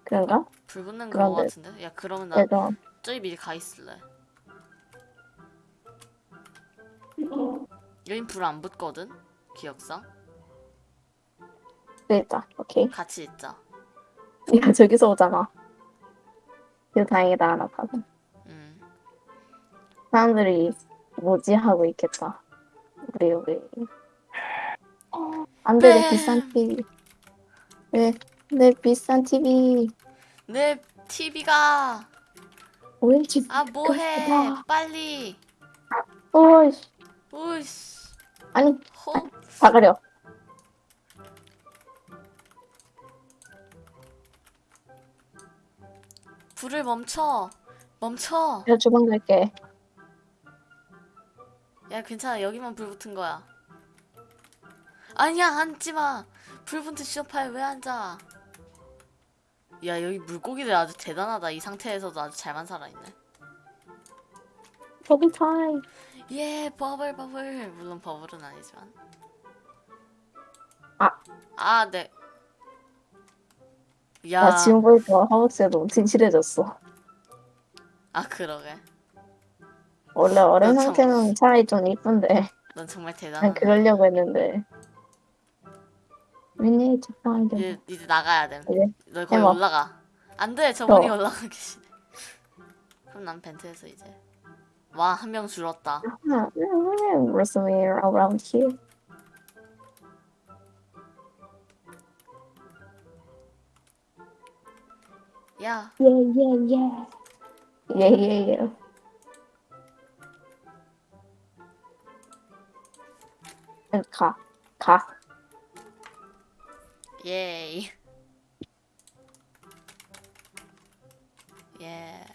그런가? 불 붙는 그거 그런데- 같은데? 야 그러면 나 그래서 저기 미리 가 있을래. 여긴 불 안 붙거든? 기억상? 됐다. 오케이. 같이 있자. 야 저기서 오잖아. 이거 다행이다 하나 가서. 음. 사람들이 뭐지 하고 있겠다. 우리 우리. 안 돼 내 네. 비싼 TV. 왜내 비싼 TV 내 TV가 오렌지. 아 뭐해? 빨리. 오이씨. 오이씨. 아니 호. 다 가려. 불을 멈춰. 멈춰. 내가 주방 갈게. 야 괜찮아 여기만 불 붙은 거야. 아니야 앉지 마. 불 붙은 쇼파에 왜 앉아? 야 여기 물고기들 아주 대단하다. 이 상태에서도 아주 잘만 살아있네. 저기 타임. 예 버블 버블 물론 버블은 아니지만. 아. 아 네. 야. 나 지금 보니까 허벅지가 너무 진실해졌어. 아 그러게. 원래 참- 상태는 차라리 좀 이쁜데 넌 정말 난 대단하다. 그러려고 했는데. To find them. 이제 이제 나가야 돼. 이제 너 거기 해봐. 올라가. 안 돼. 저분이 어. 올라가 계시네. 그럼 난 벤트에서 이제. 와 한 명 줄었다. Ah, somewhere around here. 야 yeah, yeah. Yeah, yeah, yeah. 응, 가, 가. 예이. 예.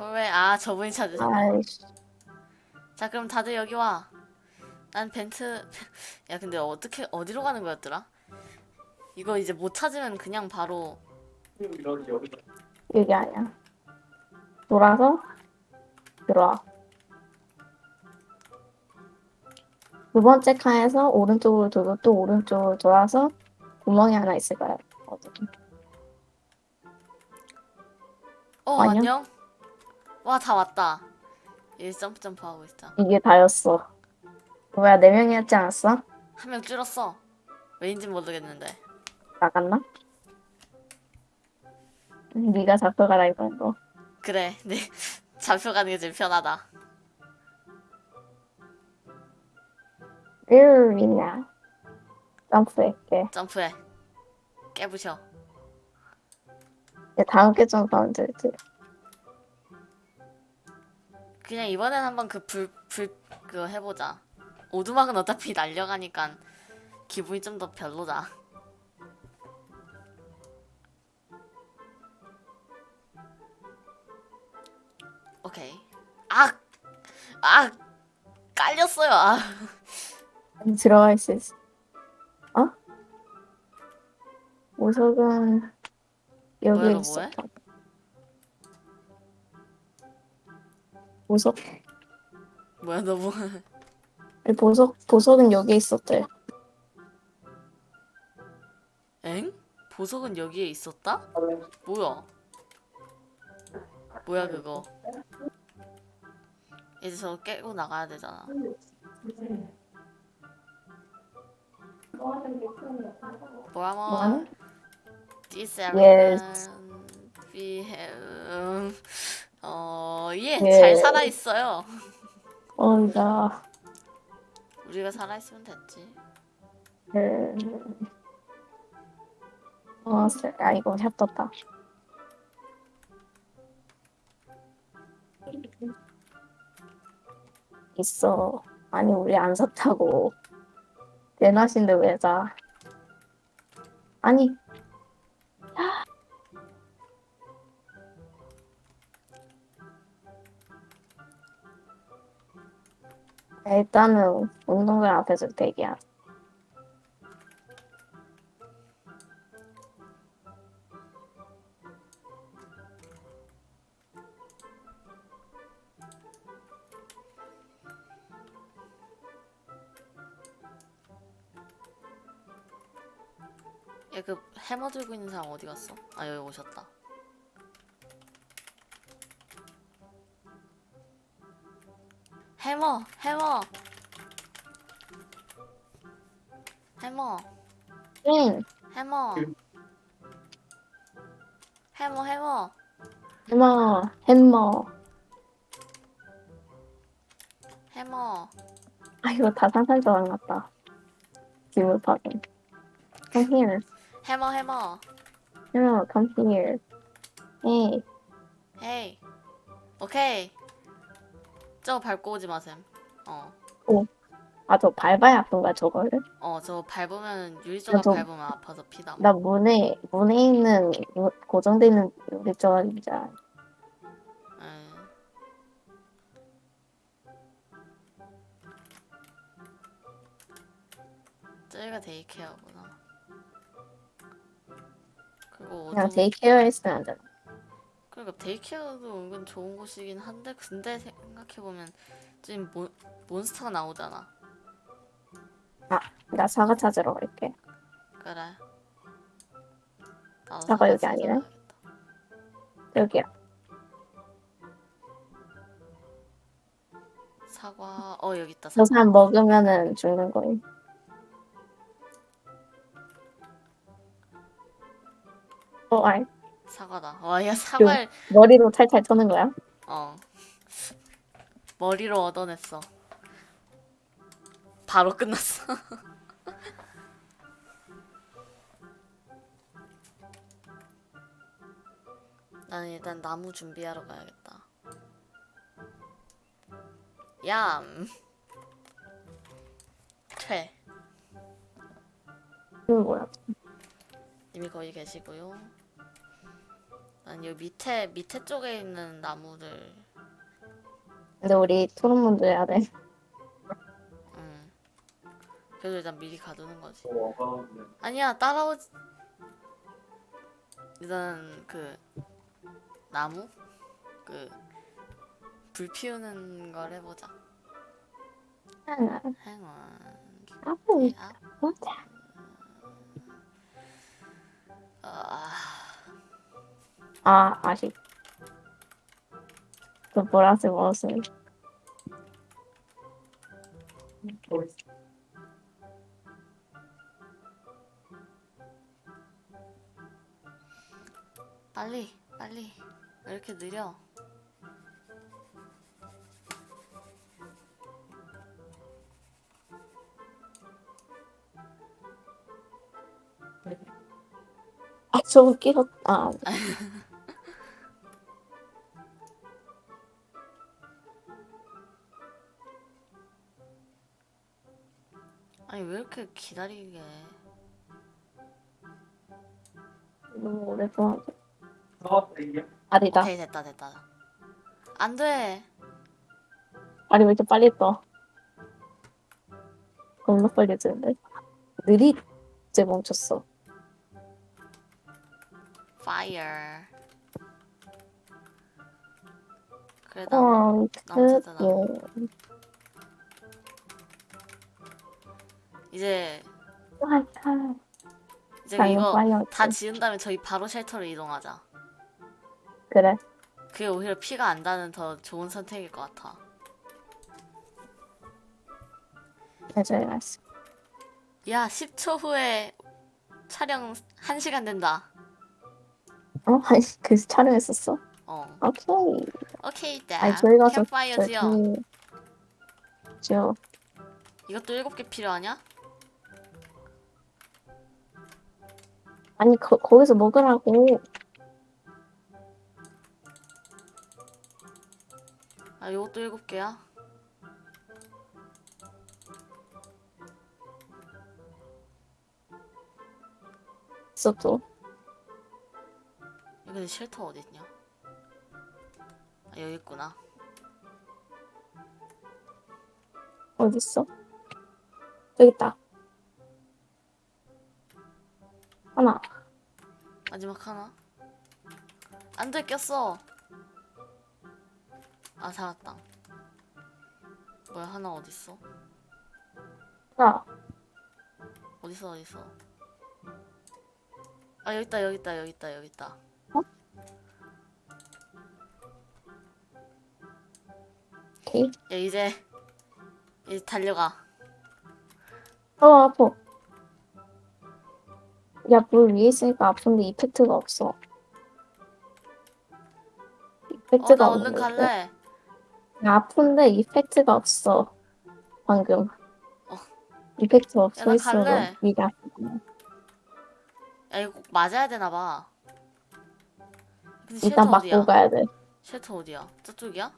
왜? 아 저분이 찾으셨네. 자 그럼 다들 여기 와. 난 벤트. 야 근데 어떻게 어디로 가는 거였더라? 이거 이제 못 찾으면 그냥 바로 여기 여기 여기 아니야. 돌아서 들어와. 두 번째 칸에서 오른쪽으로 돌고 또 오른쪽으로 돌아서 구멍이 하나 있을 거야. 어디? 어 아니요. 안녕. 와 다 왔다. 얘 점프 점프 하고 있어. 이게 다였어. 뭐야, 네 명이었지 않았어? 한 명 줄었어. 왜인지 모르겠는데. 나갔나? 네가 잡혀가라 이번 거. 그래, 네 잡혀가는 게 제일 편하다. 으이냐. 점프할게. 점프해. 깨부셔. 이제 다음 게 점프하면 되지. 그냥 이번엔 한번 그 불 불 그거 해보자. 오두막은 어차피 날려가니까 기분이 좀 더 별로다. 오케이. 아, 아, 깔렸어요. 아, 들어갈 수 있어. 어? 보석은 여기 뭐야, 너 있어. 보석? 뭐야 너 뭐? 아니, 보석 보석은 여기 있었대. 엥? 보석은 여기에 있었다? 뭐야? 뭐야 그거? 이제 저거 깨고 나가야 되잖아. 뭐야 뭐? This Yes. we have 어, 예, 예. 잘 살아 있어요. 어, 나, 우리가 살아 있으면 됐지. 그, 어, 쎄, 아, 이거 샵 떴다. 있어. 아니, 우리 안 샀다고. 내 낫인데 왜 사? 아니, 일단은 운동장 앞에서 대기야. 얘 해머 들고 있는 사람 어디 갔어? 아 여기 오셨다. 해머, 해머, 해머, 응, 해머, 해머, 해머, 해머, 해머. 해머. 아, 이거 다 상상도안 같다. 기분 파괴. Here. 해머, 해머. 해머, come here. Hey, 헤이. 오케이. 저거 밟고 오지 마셈. 어. 아, 저 밟아야 아픈가, 저거를? 어, 저 밟으면 유리조각 저- 밟으면 아파서 피다. 나 문에, 문에 있는, 요- 고정돼 있는 우리 저기자. 응. 저기가 데이케어구나. 그리고 그냥 어둠, daycare 했으면 안 되나? 그러니까 daycare도 은근 좋은 곳이긴 한데 근데 생각해보면 지금 mon, monster가 나오잖아. 나 사과 찾으러 갈게. 그래. 나도 사과 여기 아니네? 찾아가야겠다. 여기야. 사과, 어 여기 있다. 저 사과. 사람 먹으면은 죽는 거임. 어, 아이, 사과다. 와, 야 사과를 머리로 탈탈 터는 거야? 어 머리로 얻어냈어. 바로 끝났어. 나는 일단 나무 준비하러 가야겠다. 얌. 퇴. 이거 뭐야? 이미 거기 계시고요. 난 여기 밑에 밑에 쪽에 있는 나무들. 근데 우리 토론 먼저 해야 돼. 음. 그래도 일단 미리 가두는 거지. 어, 아니야 따라오지. 일단 그 나무 그 불 피우는 걸 해보자. 하나, 행운. 아프, 아, 보자. 아, 아, 아쉽. 그 보라색 옷을. 빨리 빨리 왜 이렇게 느려? 아, 저거 끼었, 아, 기다리게? 해? 너무. 어, 이게 아니다. 오케이 됐다 됐다. 안 돼. 아니, 왜 이렇게 빨리 떠? 겁나 빨리 뜨는데? 느리, 이제 멈췄어. Fire. 그래 나무 어, 나무 찾아, 그, 이제. 이제 당연 이거. 다 지은 다음에 저희 바로 쉘터로 이동하자. 그래. 그게 오히려 피가 안 다는 더 좋은 선택일 것 같아. 맞아요, 맞어. 야, 10초 후에 촬영 1시간 된다. 어? 아니, 그 촬영했었어? 어. 오케이. 오케이, 아니, 다 저희 가서 캠파이어 지어. 지어. 이것도 7개 필요하냐? 아니, 거, 거기서 먹으라고. 아, 이것도 7개야? 있어, 또. 근데 쉘터 어딨냐? 아, 여기 있구나. 어딨어? 여기 있다. 하나. 마지막 하나. 안 돼, 꼈어. 아, 살았다. 뭐야, 하나 어딨어? 하나. 어딨어, 어딨어? 아, 여기 있다, 여기 있다, 여기 있다, 여기 있다. 오케이. 야, 이제, 이제 달려가. 어, 아파. 야, 물 위에 있으니까 아픈데 이펙트가 없어. 어, 이펙트가 나 얼른 없는데. 갈래. 야, 아픈데 이펙트가 없어. 방금. 어. 이펙트 야, 없어 나. 갈래. 위가 아프구나. 야, 이거 꼭 맞아야 되나 봐. 근데 일단 쉘터 어디야? 맞고 가야 돼. 쉘터 어디야? 저쪽이야?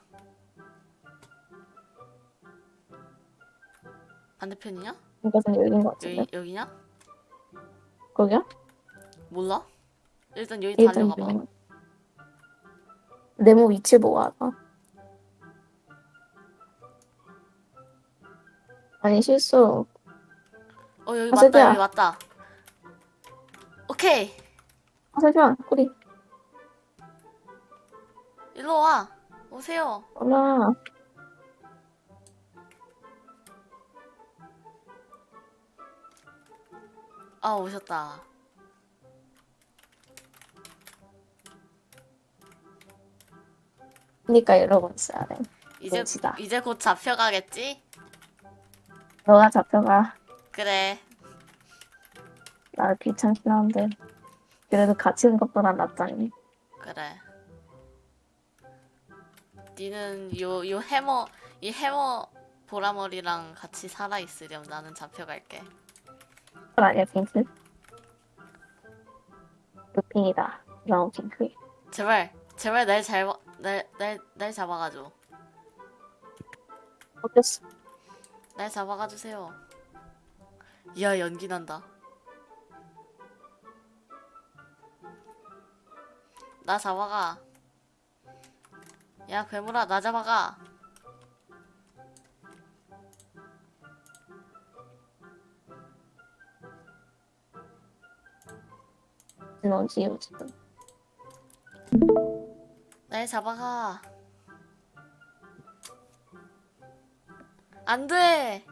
반대편이냐? 이것은 여기인 것 같은데. 여기 여기냐? 거기야? 몰라? 일단 여기 일단 달려가 봐. 여기. 네모 위치 보고 하자. 아니 실수. 어 여기 아, 맞다 저기야. 여기 맞다. 오케이 아 잠시만 우리 일로 와 오세요. 올라. 아 오셨다. 그러니까 이러고 있어야 돼. 이제 눈치다. 이제 곧 잡혀가겠지? 너가 잡혀가. 그래. 나 귀찮긴 한데. 그래도 갇히는 것보단 낫잖니. 그래. 니는 요 요 해머 이 해머 보라머리랑 같이 살아 있으렴. 나는 잡혀갈게. 아니야 핑크. 루핑이다. 브라운 핑크. 제발 제발 날잘날날 날 잡아가줘. 어땠어? 날 잡아가 주세요. 이야 연기 난다. 나 잡아가. 야 괴물아 나 잡아가. 너 지우 지금. 날 잡아가. 안 돼.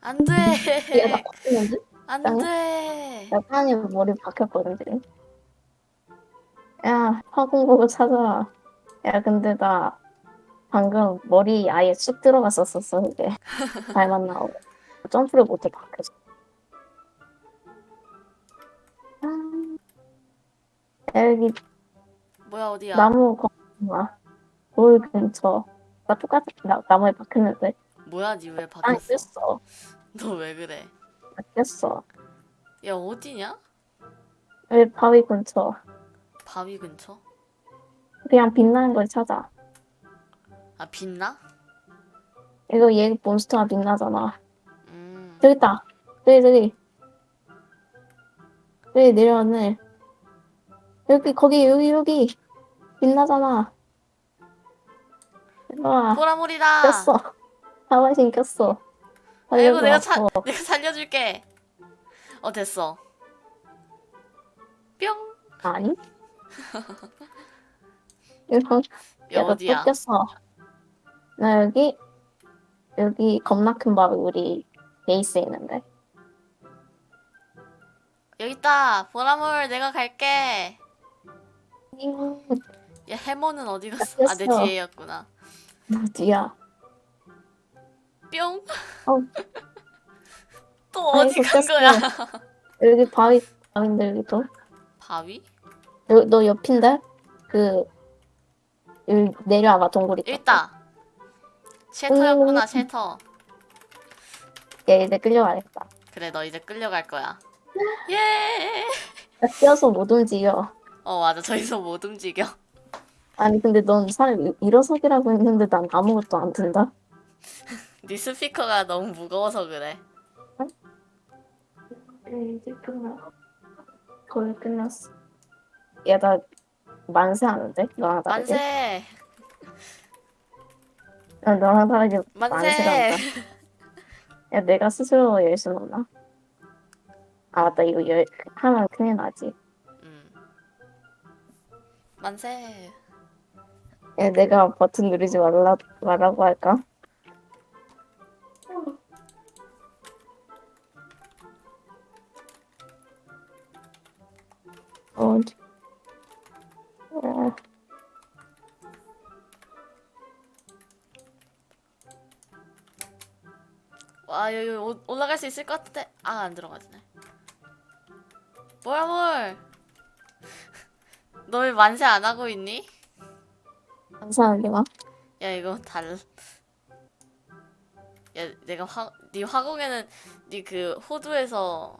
안 얘가 나 돼. 땅에? 머리 박혔거든, 지금. 야, 화공보고 찾아. 야, 근데 나 방금 머리 아예 쑥 들어갔었었어, 그게. 발만 나오고. 점프를 못해, 박혀서. 야, 여기 뭐야 어디야? 나무 거기나 돌 근처. 나 똑같이 나, 나무에 박혔는데. 뭐야 니왜 바뀌었어? 꼈어. 너 왜 그래? 박혔어. 야 어디냐? 왜 바위 근처. 바위 근처? 그냥 빛나는 걸 찾아. 아 빛나? 이거 얘 몬스터가 빛나잖아. 음. 저기 있다. 저기 저기. 저기 내려왔네. 여기 거기 여기 여기 빛나잖아. 일로와. 보라물이다. 꼈어. 하와신 꼈어. 아이고 내가. 사, 어, 내가 살려줄게. 어 됐어. 뿅. 아니? 이런 야 어디야? 또 꼈어. 나 여기 여기 겁나 큰 바위 우리 베이스에 있는데. 여기 있다. 보라물 내가 갈게. 잉, 야 해머는 어디 갔어? 아 내. 뒤에였구나. 어디야? 뿅. 어. 또 어디 간. 거야? 여기 바위, 바위인데, 여기도. 바위? 너, 너 옆인데? 그, 여기 내려와봐, 동굴 있다. 여기 있다. 쉘터였구나 음. 쉘터. 얘 이제 끌려가겠다. 그래 너 이제 끌려갈 거야. 예. 나 뛰어서 못 움직여. 어 맞아 저기서 못 움직여. 아니, 근데 넌 사람 일- 일어서기라고 했는데 난 아무것도 안 든다? 네 스피커가 너무 무거워서 그래. 이제 끝나. 거의 끝났어. 야, 나 만세 하는데? 너랑 다르게? 만세. 야, 너랑 다르게 만세. 한다. 야, 내가 스스로 열 수는 없나? 아, 맞다. 이거 열, 하면 큰일 나지. 음. 만세. 야, 내가 버튼 누르지 말라, 말라고 할까? 어, 어, 와 여기 오- 올라갈 수 있을 것 같은데 아 안 들어가지네. 뭐야 뭘? 너왜 만세 안 하고 있니? 감사하게 막. 야 이거 달. 야 내가 화 네 화공에는 네 그 호두에서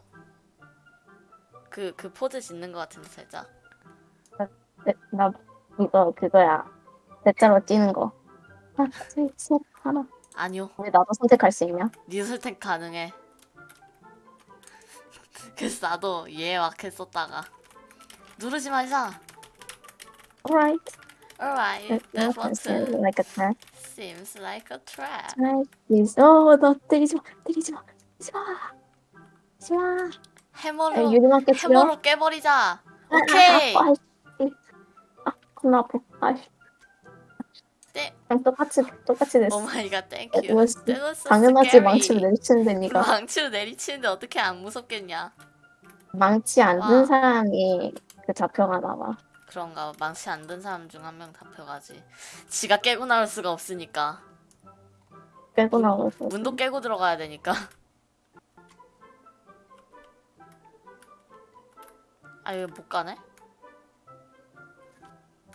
그그 포즈 짓는 것 같은데 살짝. 네, 나, 이거, 그거야. 대자로 뛰는 거. 하나, 둘, 셋, 하나. 아니요. 왜 나도 선택할 수 있냐? 네 선택 가능해. 그래서 나도 얘 막 했었다가 누르지 말자. Alright. Alright, that Seems button like a trap. seems like a trap. 어, 너 때리지 마. 때리지 마. 때리지 마. 때리지 마. 야, 해머로 깨치려. 해머로 깨버리자. 오케이. 아, 아, 아, 아, 겁나 아파. 아, 네. 똑같이 똑같이 됐어. 오 마이 갓, 땡큐. That 당연하지. 망치를 내리치는데 니가 망치로 내리치는데 어떻게 안 무섭겠냐? 망치 안든 와. 사람이 그 잡혀가나 봐. 그런가 봐. 망치 안 든 사람 중 한 명 잡혀가지. 지가 깨고 나올 수가 없으니까. 빼고 나오고. 문도 깨고 들어가야 되니까. 아 여기 못 가네?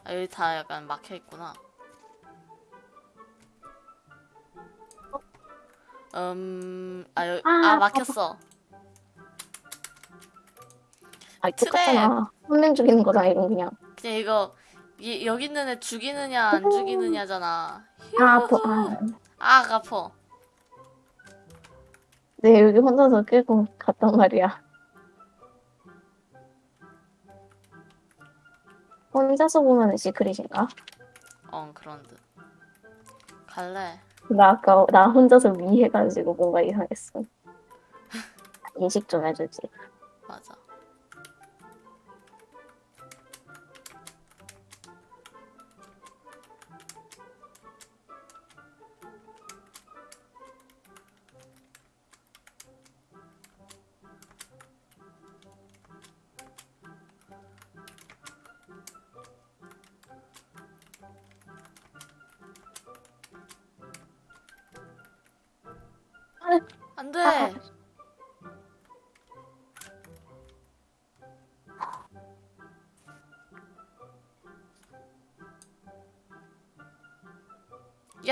아 여기 다 약간 막혀 있구나. 음, 아 여기 아 아, 막혔어. 아, 똑같잖아. 한명 죽이는 거잖아 이건 그냥. 그냥 이거 이, 여기 있는 애 죽이느냐 안 죽이느냐잖아. 아, 아파. 아, 아 아파. 네 여기 혼자서 끌고 갔단 말이야. 혼자서 보면은 시크릿인가? 어 그런 듯. 갈래. 나 아까 나 혼자서 위해가지고 뭔가 이상했어. 인식 좀 해주지. 맞아.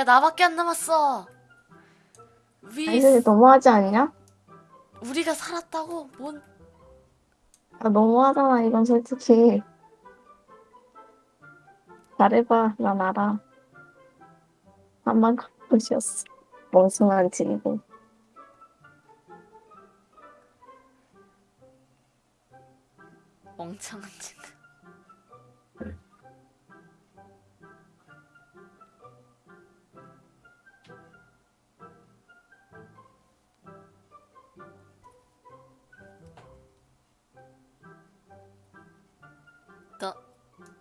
야 나밖에 안 남았어. 위 아니 너무하지 않냐? 우리가 살았다고? 뭔? 아, 너무하잖아 이건 솔직히. 잘해봐 난 알아. 한만 것이었어. 멍청한 친구. 멍청한 친구.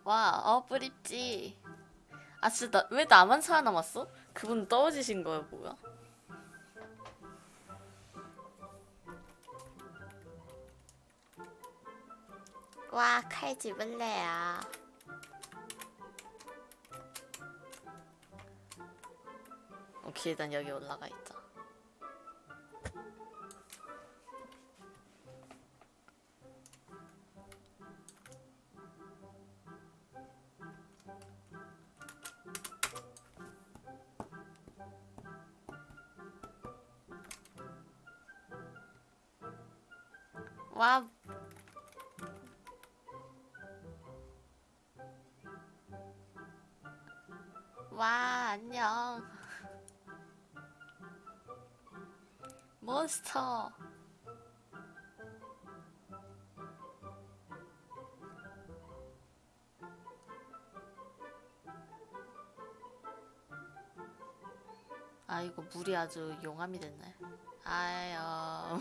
와, 어, 뿌립지. 아, 진짜, 나, 왜 나만 살아남았어? 그분 떨어지신 거야, 뭐야? 와, 칼 집을래요. 오케이, 일단 여기 올라가 있자. 와. 와, 안녕. 몬스터. 아이고, 물이 아주 용암이 됐네. 아유.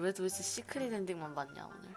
왜 도대체 시크릿 엔딩만 봤냐 오늘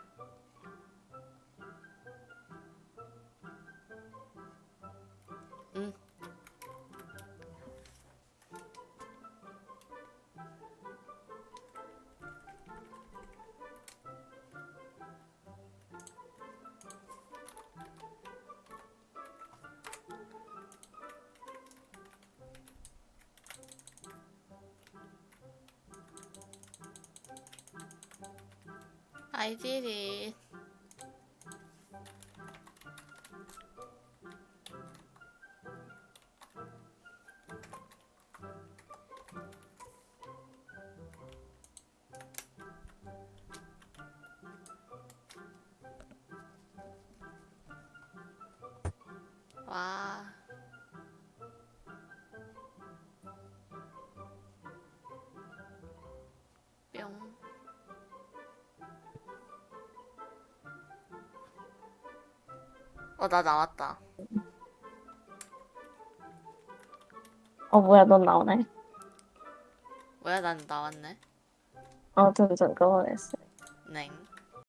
I did it 어, 나 나왔다. 어 뭐야 넌 나오네. 뭐야, 난 나왔네. 어 저기 그거 했어. 냉.